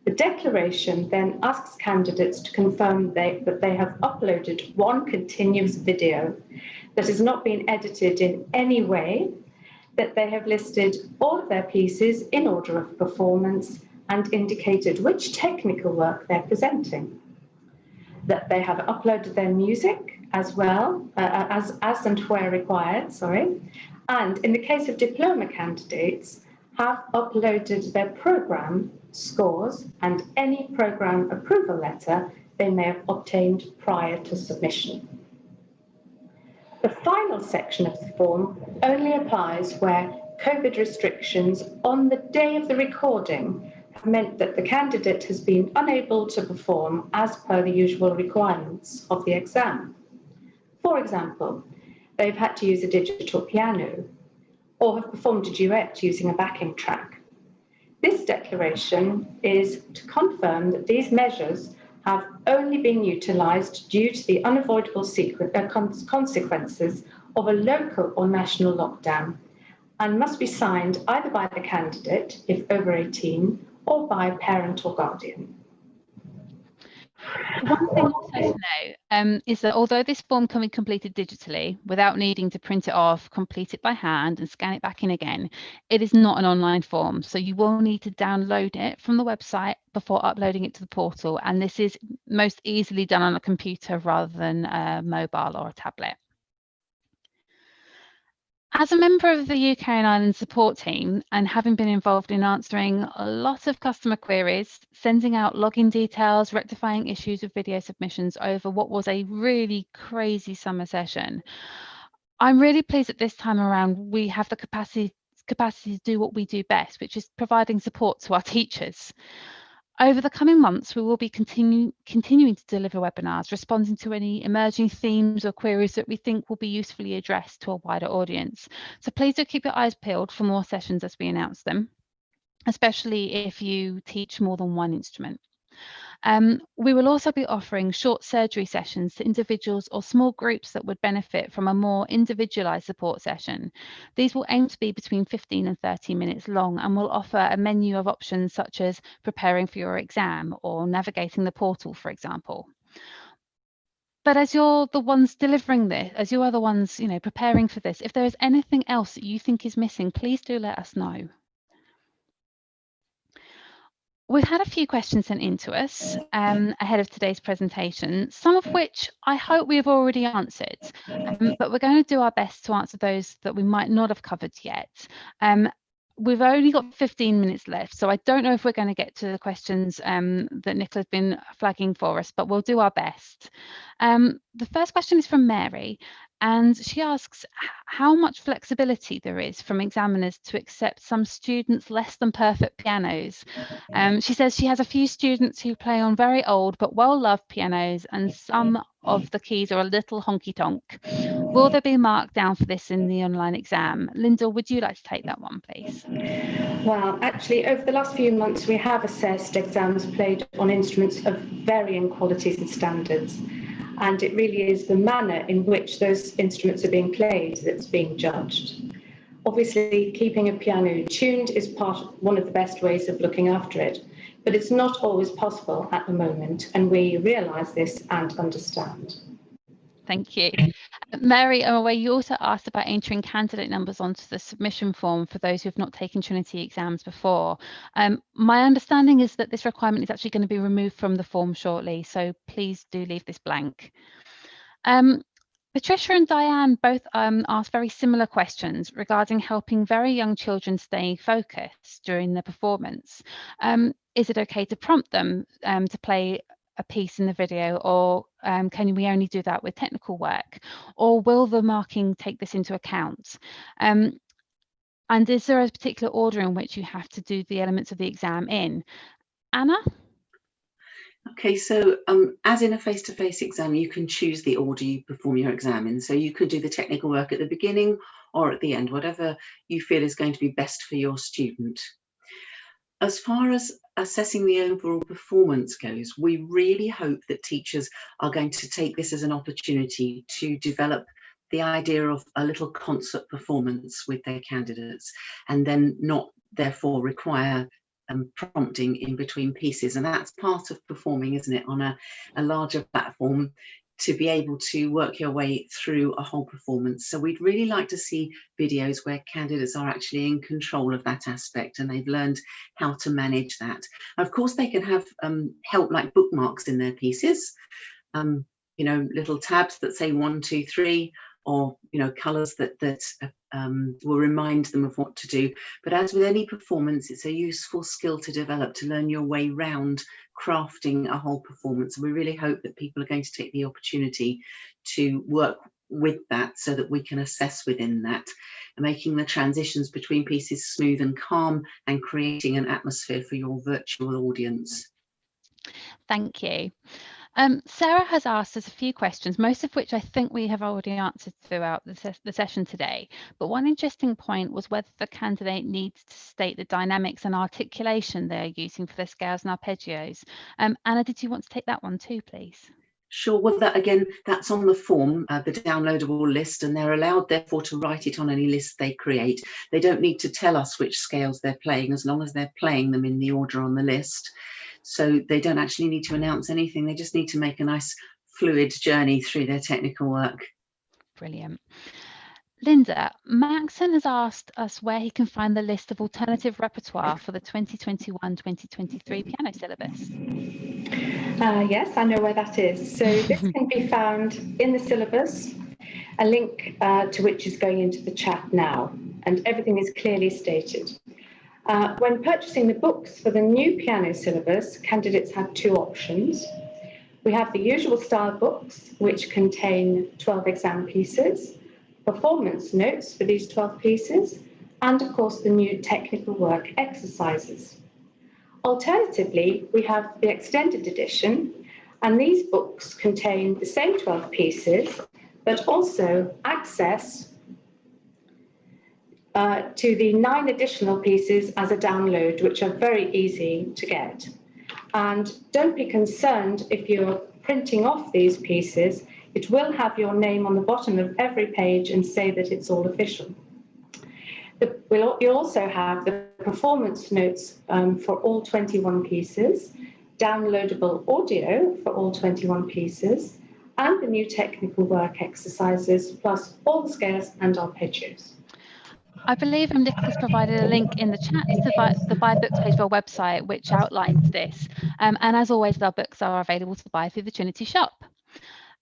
The declaration then asks candidates to confirm they, that they have uploaded one continuous video that has not been edited in any way that they have listed all of their pieces in order of performance and indicated which technical work they're presenting. That they have uploaded their music as well, uh, uh, as, as and where required, sorry. And in the case of diploma candidates, have uploaded their program scores and any program approval letter they may have obtained prior to submission. The final section of the form only applies where COVID restrictions on the day of the recording have meant that the candidate has been unable to perform as per the usual requirements of the exam. For example, they've had to use a digital piano or have performed a duet using a backing track. This declaration is to confirm that these measures have only been utilised due to the unavoidable uh, consequences of a local or national lockdown and must be signed either by the candidate, if over 18, or by a parent or guardian. One thing also to note um, is that although this form can be completed digitally without needing to print it off, complete it by hand and scan it back in again, it is not an online form. So you will need to download it from the website before uploading it to the portal. And this is most easily done on a computer rather than a mobile or a tablet. As a member of the UK and Ireland support team and having been involved in answering a lot of customer queries, sending out login details, rectifying issues with video submissions over what was a really crazy summer session, I'm really pleased that this time around we have the capacity capacity to do what we do best, which is providing support to our teachers. Over the coming months, we will be continue, continuing to deliver webinars, responding to any emerging themes or queries that we think will be usefully addressed to a wider audience. So please do keep your eyes peeled for more sessions as we announce them, especially if you teach more than one instrument. Um, we will also be offering short surgery sessions to individuals or small groups that would benefit from a more individualised support session. These will aim to be between 15 and 30 minutes long and will offer a menu of options such as preparing for your exam or navigating the portal, for example. But as you're the ones delivering this, as you are the ones, you know, preparing for this, if there is anything else that you think is missing, please do let us know. We've had a few questions sent in to us um, ahead of today's presentation, some of which I hope we have already answered, um, but we're going to do our best to answer those that we might not have covered yet. Um, we've only got 15 minutes left, so I don't know if we're going to get to the questions um, that Nicola's been flagging for us, but we'll do our best. Um, the first question is from Mary, and she asks how much flexibility there is from examiners to accept some students less than perfect pianos. Um, she says she has a few students who play on very old but well-loved pianos and some of the keys are a little honky-tonk. Will there be marked down for this in the online exam? Linda, would you like to take that one, please? Well, actually, over the last few months, we have assessed exams played on instruments of varying qualities and standards and it really is the manner in which those instruments are being played that's being judged. Obviously, keeping a piano tuned is part one of the best ways of looking after it, but it's not always possible at the moment, and we realise this and understand. Thank you. Mary, I'm aware you also asked about entering candidate numbers onto the submission form for those who have not taken Trinity exams before. Um, my understanding is that this requirement is actually going to be removed from the form shortly, so please do leave this blank. Um, Patricia and Diane both um, asked very similar questions regarding helping very young children stay focused during the performance. Um, is it okay to prompt them um, to play a piece in the video or um, can we only do that with technical work or will the marking take this into account um, and is there a particular order in which you have to do the elements of the exam in Anna Okay, so um, as in a face-to-face -face exam, you can choose the order you perform your exam in. So you could do the technical work at the beginning or at the end, whatever you feel is going to be best for your student. As far as assessing the overall performance goes, we really hope that teachers are going to take this as an opportunity to develop the idea of a little concert performance with their candidates and then not therefore require um, prompting in between pieces. And that's part of performing isn't it? On a, a larger platform to be able to work your way through a whole performance. So we'd really like to see videos where candidates are actually in control of that aspect and they've learned how to manage that. Of course, they can have um, help like bookmarks in their pieces, um, you know, little tabs that say one, two, three, or you know colors that that um, will remind them of what to do. But as with any performance it's a useful skill to develop to learn your way round crafting a whole performance. And we really hope that people are going to take the opportunity to work with that so that we can assess within that making the transitions between pieces smooth and calm and creating an atmosphere for your virtual audience. Thank you um, Sarah has asked us a few questions, most of which I think we have already answered throughout the, ses the, session today. But one interesting point was whether the candidate needs to state the dynamics and articulation they're using for their scales and arpeggios. Um, Anna, did you want to take that one too, please? Sure, well that again, that's on the form, uh, the downloadable list, and they're allowed therefore to write it on any list they create. They don't need to tell us which scales they're playing as long as they're playing them in the order on the list. So they don't actually need to announce anything. They just need to make a nice fluid journey through their technical work. Brilliant. Linda, Maxon has asked us where he can find the list of alternative repertoire for the 2021-2023 piano syllabus. Uh, yes, I know where that is. So this can be found in the syllabus a link uh, to which is going into the chat now, and everything is clearly stated. Uh, when purchasing the books for the new piano syllabus, candidates have two options. We have the usual style books, which contain 12 exam pieces, performance notes for these 12 pieces, and of course the new technical work exercises. Alternatively, we have the extended edition, and these books contain the same 12 pieces, but also access uh, to the nine additional pieces as a download, which are very easy to get. And don't be concerned if you're printing off these pieces, it will have your name on the bottom of every page and say that it's all official. The, we'll, you'll also have the performance notes um, for all 21 pieces, downloadable audio for all 21 pieces, and the new technical work exercises, plus all the scales and arpeggios. I believe Nick has provided a link in the chat to buy, the buy books page of our website, which outlines this. Um, and as always, our books are available to buy through the Trinity shop.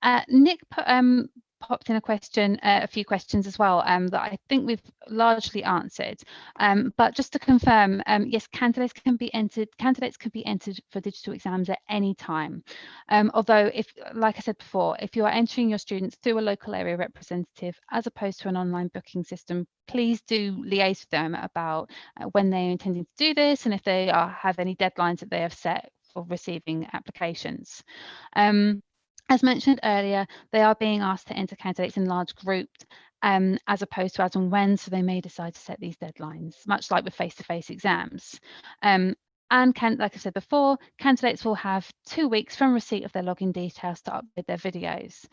Uh, Nick put, um, popped in a question, uh, a few questions as well um, that I think we've largely answered. Um, but just to confirm, um, yes, candidates can be entered. Candidates can be entered for digital exams at any time. Um, although, if, like I said before, if you are entering your students through a local area representative as opposed to an online booking system, please do liaise with them about uh, when they're intending to do this and if they are, have any deadlines that they have set for receiving applications. Um, as mentioned earlier, they are being asked to enter candidates in large groups um, as opposed to as and when, so they may decide to set these deadlines, much like with face-to-face -face exams. Um, and can, like I said before, candidates will have two weeks from receipt of their login details to upload their videos.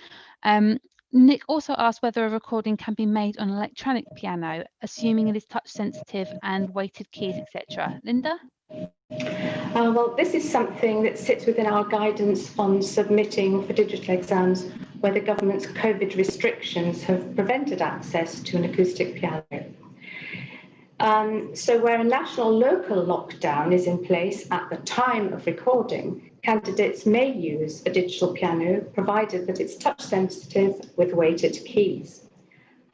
Um, Nick also asked whether a recording can be made on electronic piano, assuming it is touch sensitive and weighted keys, etc. Linda? Uh, well, this is something that sits within our guidance on submitting for digital exams where the government's COVID restrictions have prevented access to an acoustic piano. Um, so where a national local lockdown is in place at the time of recording, candidates may use a digital piano provided that it's touch sensitive with weighted keys.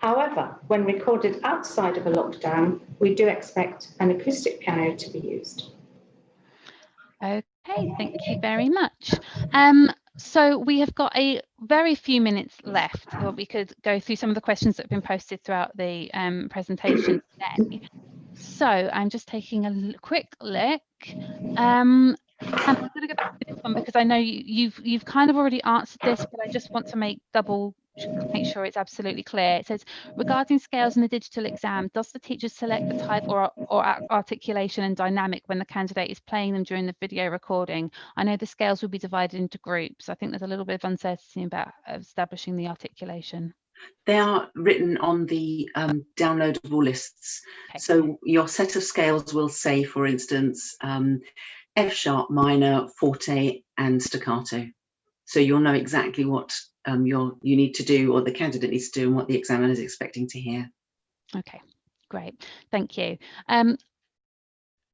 However, when recorded outside of a lockdown, we do expect an acoustic piano to be used. Okay, thank you very much. Um, so we have got a very few minutes left where we could go through some of the questions that have been posted throughout the um, presentation today. So I'm just taking a quick look. Um, I'm going to go back to this one because I know you, you've you've kind of already answered this, but I just want to make double make sure it's absolutely clear. It says, regarding scales in the digital exam, does the teacher select the type or, or articulation and dynamic when the candidate is playing them during the video recording? I know the scales will be divided into groups. I think there's a little bit of uncertainty about establishing the articulation. They are written on the um, downloadable lists. Okay. So your set of scales will say, for instance, um, F sharp minor, forte, and staccato. So you'll know exactly what um, you you need to do or the candidate needs to do and what the examiner is expecting to hear. Okay, great, thank you. Um,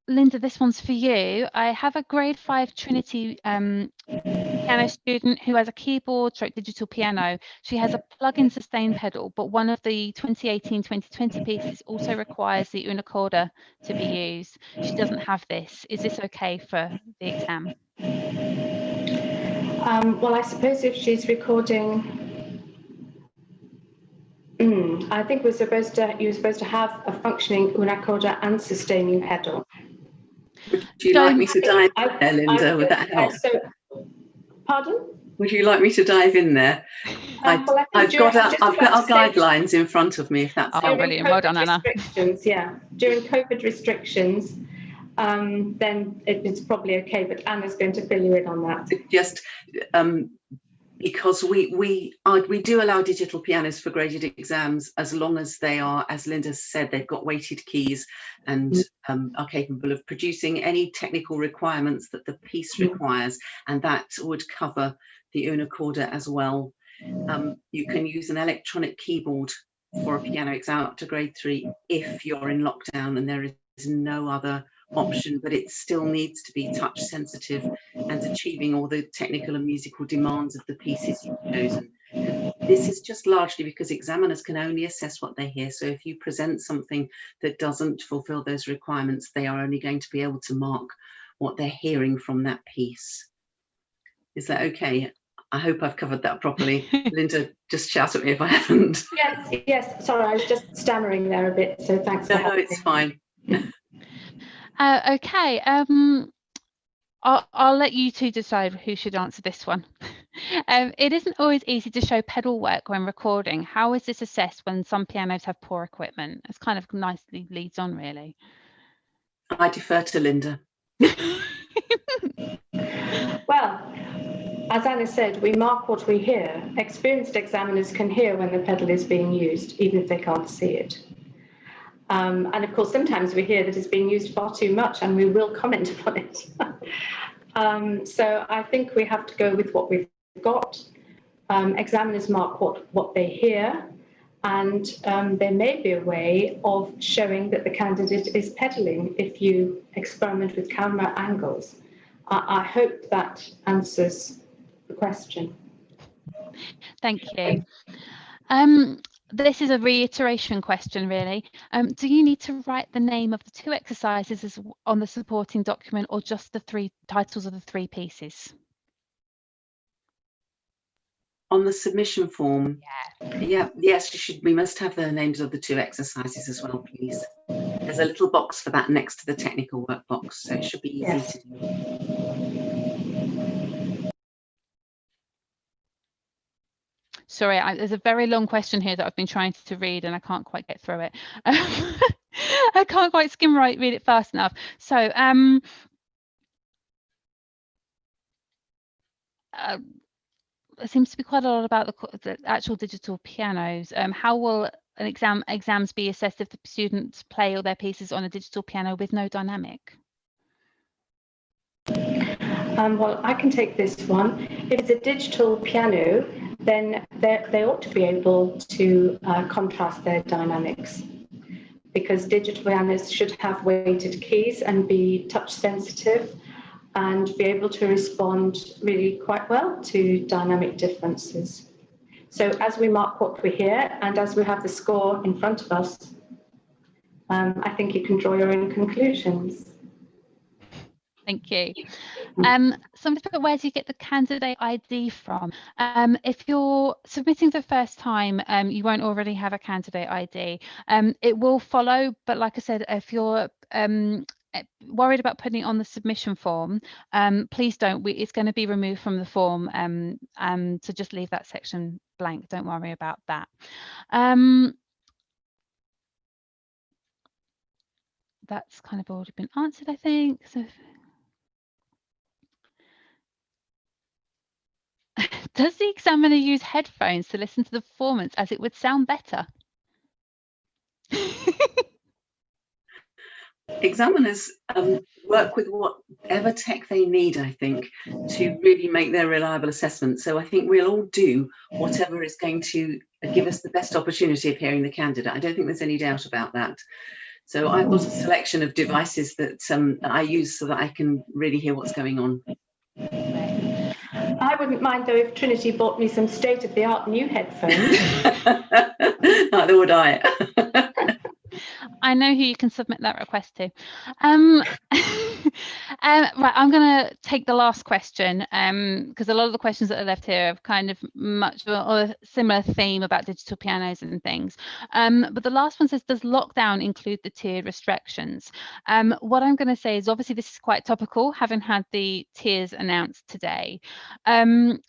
Linda, this one's for you. I have a grade five Trinity um, piano student who has a keyboard stroke digital piano. She has a plug-in sustain pedal, but one of the 2018-2020 pieces also requires the una corda to be used. She doesn't have this. Is this okay for the exam? Um, well, I suppose if she's recording, mm, I think we're supposed to. You're supposed to have a functioning una corda and sustaining pedal. Would you like me to dive in there, Linda? I, Would that help? So, pardon? Would you like me to dive in there? Um, well, I've, got our, I've got our guidelines in front of me, if that's oh, brilliant. Well done, Anna. Restrictions, yeah. During COVID restrictions, um, then it, it's probably okay, but Anna's going to fill you in on that. Just um, because we we are, we do allow digital pianos for graded exams as long as they are, as Linda said, they've got weighted keys and mm. um, are capable of producing any technical requirements that the piece mm. requires, and that would cover the una corda as well. Um, you can use an electronic keyboard for a piano exam up to grade three if you're in lockdown and there is no other option, but it still needs to be touch sensitive and achieving all the technical and musical demands of the pieces you've chosen. this is just largely because examiners can only assess what they hear. So if you present something that doesn't fulfill those requirements, they are only going to be able to mark what they're hearing from that piece. Is that okay? I hope I've covered that properly. Linda, just shout at me if I haven't. Yes, yes. Sorry, I was just stammering there a bit. So thanks. for No, no, it's fine. Uh, okay, um, I'll, I'll let you two decide who should answer this one. um, it isn't always easy to show pedal work when recording. How is this assessed when some pianos have poor equipment? It's kind of nicely leads on, really. I defer to Linda. Well, as Anna said, we mark what we hear. Experienced examiners can hear when the pedal is being used, even if they can't see it. Um, and of course, sometimes we hear that it's being used far too much and we will comment upon it. um, so I think we have to go with what we've got. Um, examiners mark what, what they hear and um, there may be a way of showing that the candidate is pedaling if you experiment with camera angles. I, I hope that answers the question. Thank you. Um, this is a reiteration question, really. Um, do you need to write the name of the two exercises as on the supporting document or just the three titles of the three pieces? On the submission form, Yeah. yeah, yes, you should. We must have the names of the two exercises as well, please. There's a little box for that next to the technical work box, so it should be easy Yes. to do. Sorry, I, there's a very long question here that I've been trying to read and I can't quite get through it. I can't quite skim right read it fast enough. So, um, uh, there seems to be quite a lot about the, the actual digital pianos. Um, how will an exam exams be assessed if the students play all their pieces on a digital piano with no dynamic? Um, well, I can take this one. If it's a digital piano, then they ought to be able to uh, contrast their dynamics because digital pianos should have weighted keys and be touch sensitive and be able to respond really quite well to dynamic differences. So as we mark what we hear and as we have the score in front of us, um, I think you can draw your own conclusions. Thank you. Um, somebody put, where do you get the candidate ID from? Um, if you're submitting the first time, um, you won't already have a candidate ID. Um, it will follow, but like I said, if you're um, eh, worried about putting it on the submission form, um, please don't. We, it's going to be removed from the form, um, um, so just leave that section blank. Don't worry about that. Um, that's kind of already been answered, I think. So. Does the examiner use headphones to listen to the performance as it would sound better? Examiners um, work with whatever tech they need, I think, to really make their reliable assessment. So I think we'll all do whatever is going to give us the best opportunity of hearing the candidate. I don't think there's any doubt about that. So I've got a selection of devices that um, I use so that I can really hear what's going on. I wouldn't mind though if Trinity bought me some state of the art new headphones. Neither would I. I know who you can submit that request to. Um, um, right, I'm going to take the last question because a lot of the questions that are left here have kind of much or a similar theme about digital pianos and things. Um, but the last one says, does lockdown include the tiered restrictions? Um, what I'm going to say is obviously this is quite topical, having had the tiers announced today. Um,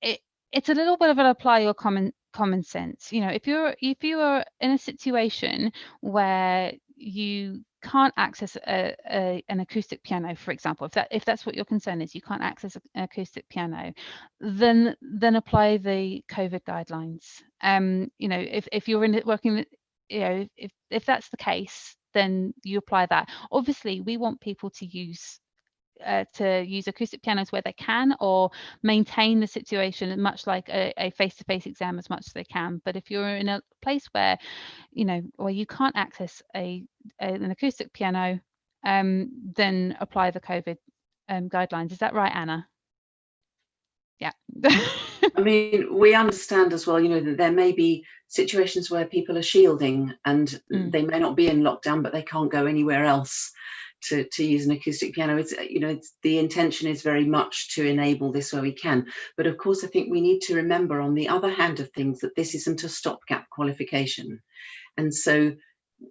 it, it's a little bit of an apply your common common sense you know if you're if you are in a situation where you can't access a, a, an acoustic piano for example if that if that's what your concern is you can't access an acoustic piano then then apply the covid guidelines. Um you know if, if you're in working you know if if that's the case then you apply that. Obviously we want people to use uh, to use acoustic pianos where they can or maintain the situation much like a, face-to-face exam as much as they can but if you're in a place where you know where you can't access a, a an acoustic piano um, then apply the covid um, guidelines is that right anna yeah. I mean, we understand as well, you know, that there may be situations where people are shielding and Mm. they may not be in lockdown, but they can't go anywhere else to, to use an acoustic piano. It's, you know, it's, the intention is very much to enable this where we can. But of course, I think we need to remember on the other hand of things that this isn't a stopgap qualification. And so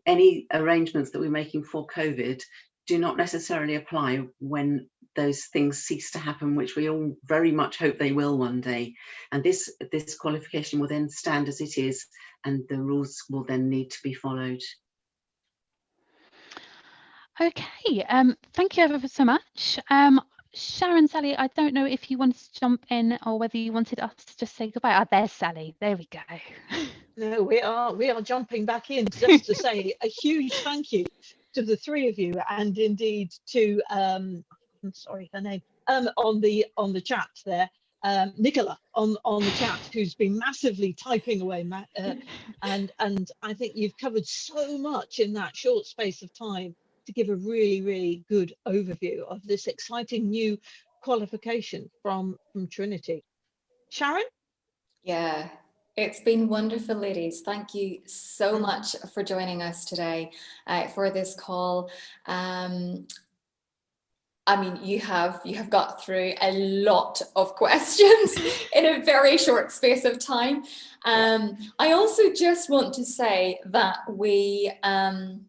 any arrangements that we're making for COVID do not necessarily apply when those things cease to happen, which we all very much hope they will one day. And this this qualification will then stand as it is, and the rules will then need to be followed. Okay, um, thank you ever so much. Um, Sharon, Sally, I don't know if you wanted to jump in or whether you wanted us to just say goodbye. Ah, there's Sally. There we go. No, we are we are jumping back in just to say a huge thank you to the three of you and indeed to um I'm sorry her name um on the on the chat there um Nicola on on the chat who's been massively typing away ma- uh, and and I think you've covered so much in that short space of time to give a really really good overview of this exciting new qualification from from Trinity. Sharon? Yeah, it's been wonderful, ladies. Thank you so much for joining us today uh, for this call. Um, I mean, you have you have got through a lot of questions in a very short space of time. Um, I also just want to say that we, um,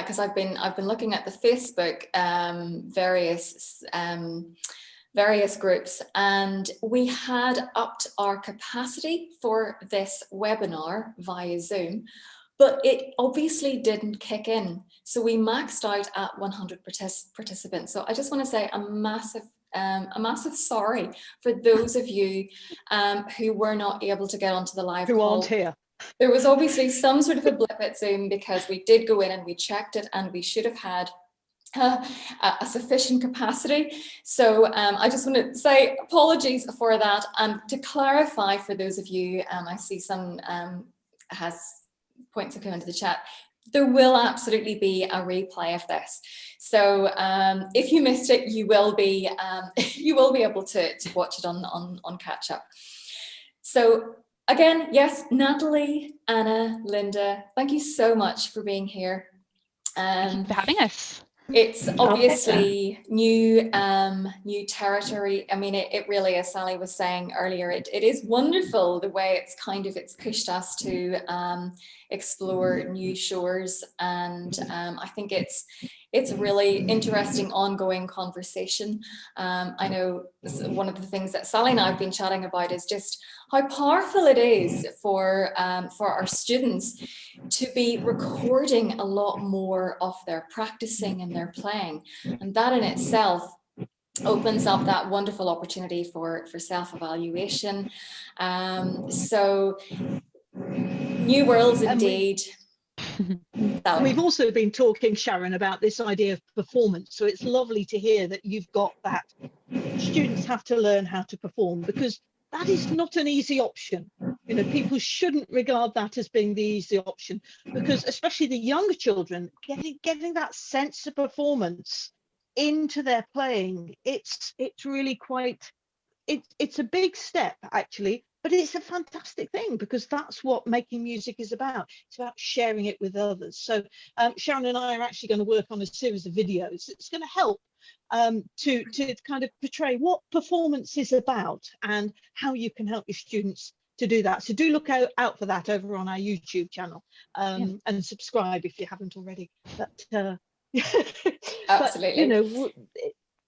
because I've been I've been looking at the Facebook um, various um, various groups and we had upped our capacity for this webinar via Zoom, but it obviously didn't kick in. So we maxed out at 100 partic participants. So I just want to say a massive um, a massive sorry for those of you um, who were not able to get onto the live Who call aren't here? There was obviously some sort of a blip at Zoom because we did go in and we checked it and we should have had uh, a sufficient capacity. So um, I just want to say apologies for that. And to clarify for those of you, um, I see some um, has points have come into the chat. There will absolutely be a replay of this. So um, if you missed it, you will be um, you will be able to, to watch it on, on, on catch up. So again, yes, Natalie, Anna, Linda, thank you so much for being here. Thank Um, you for having us. it's obviously new um new territory i mean it, it really as sally was saying earlier it, it is wonderful the way it's kind of it's pushed us to um explore new shores and um i think it's it's a really interesting ongoing conversation um i know one of the things that sally and i've been chatting about is just how powerful it is for um for our students to be recording a lot more of their practicing and their playing. And that in itself opens up that wonderful opportunity for, for self-evaluation. Um, so new worlds indeed. And we've also been talking, Sharon, about this idea of performance. So it's lovely to hear that you've got that. Students have to learn how to perform because that is not an easy option. You know, people shouldn't regard that as being the easy option because especially the younger children getting getting that sense of performance into their playing, it's it's really quite it, it's a big step actually, but it's a fantastic thing because that's what making music is about. It's about sharing it with others. So um, Sharon and I are actually going to work on a series of videos. It's going to help um, to, to kind of portray what performance is about and how you can help your students to do that. So do look out, out for that over on our YouTube channel um, and subscribe if you haven't already. But, uh, but, Absolutely. you know,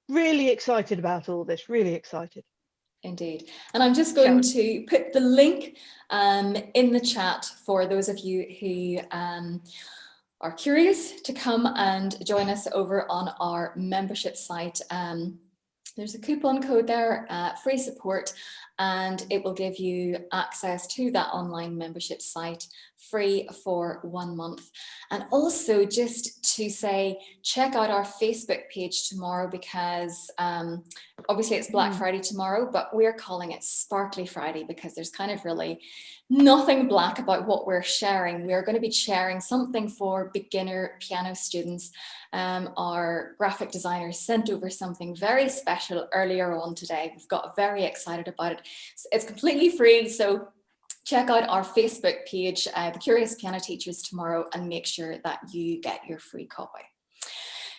really excited about all this, really excited. Indeed. And I'm just going to put the link um, in the chat for those of you who um, are curious to come and join us over on our membership site. Um, there's a coupon code there, uh, free support, and it will give you access to that online membership site free for one month. And also just to say, check out our Facebook page tomorrow because um, obviously it's Black Mm. Friday tomorrow, but we're calling it Sparkly Friday because there's kind of really nothing black about what we're sharing. We're going to be sharing something for beginner piano students. Um, our graphic designer sent over something very special earlier on today. We've got very excited about it. So It's completely free, so check out our Facebook page, uh, The Curious Piano Teachers tomorrow and make sure that you get your free copy.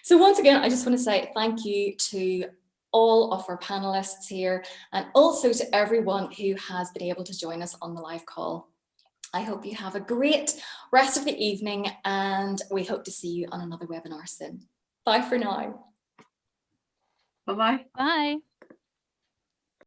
So once again, I just want to say thank you to all of our panelists here and also to everyone who has been able to join us on the live call. I hope you have a great rest of the evening and we hope to see you on another webinar soon. Bye for now. Bye-bye. Bye.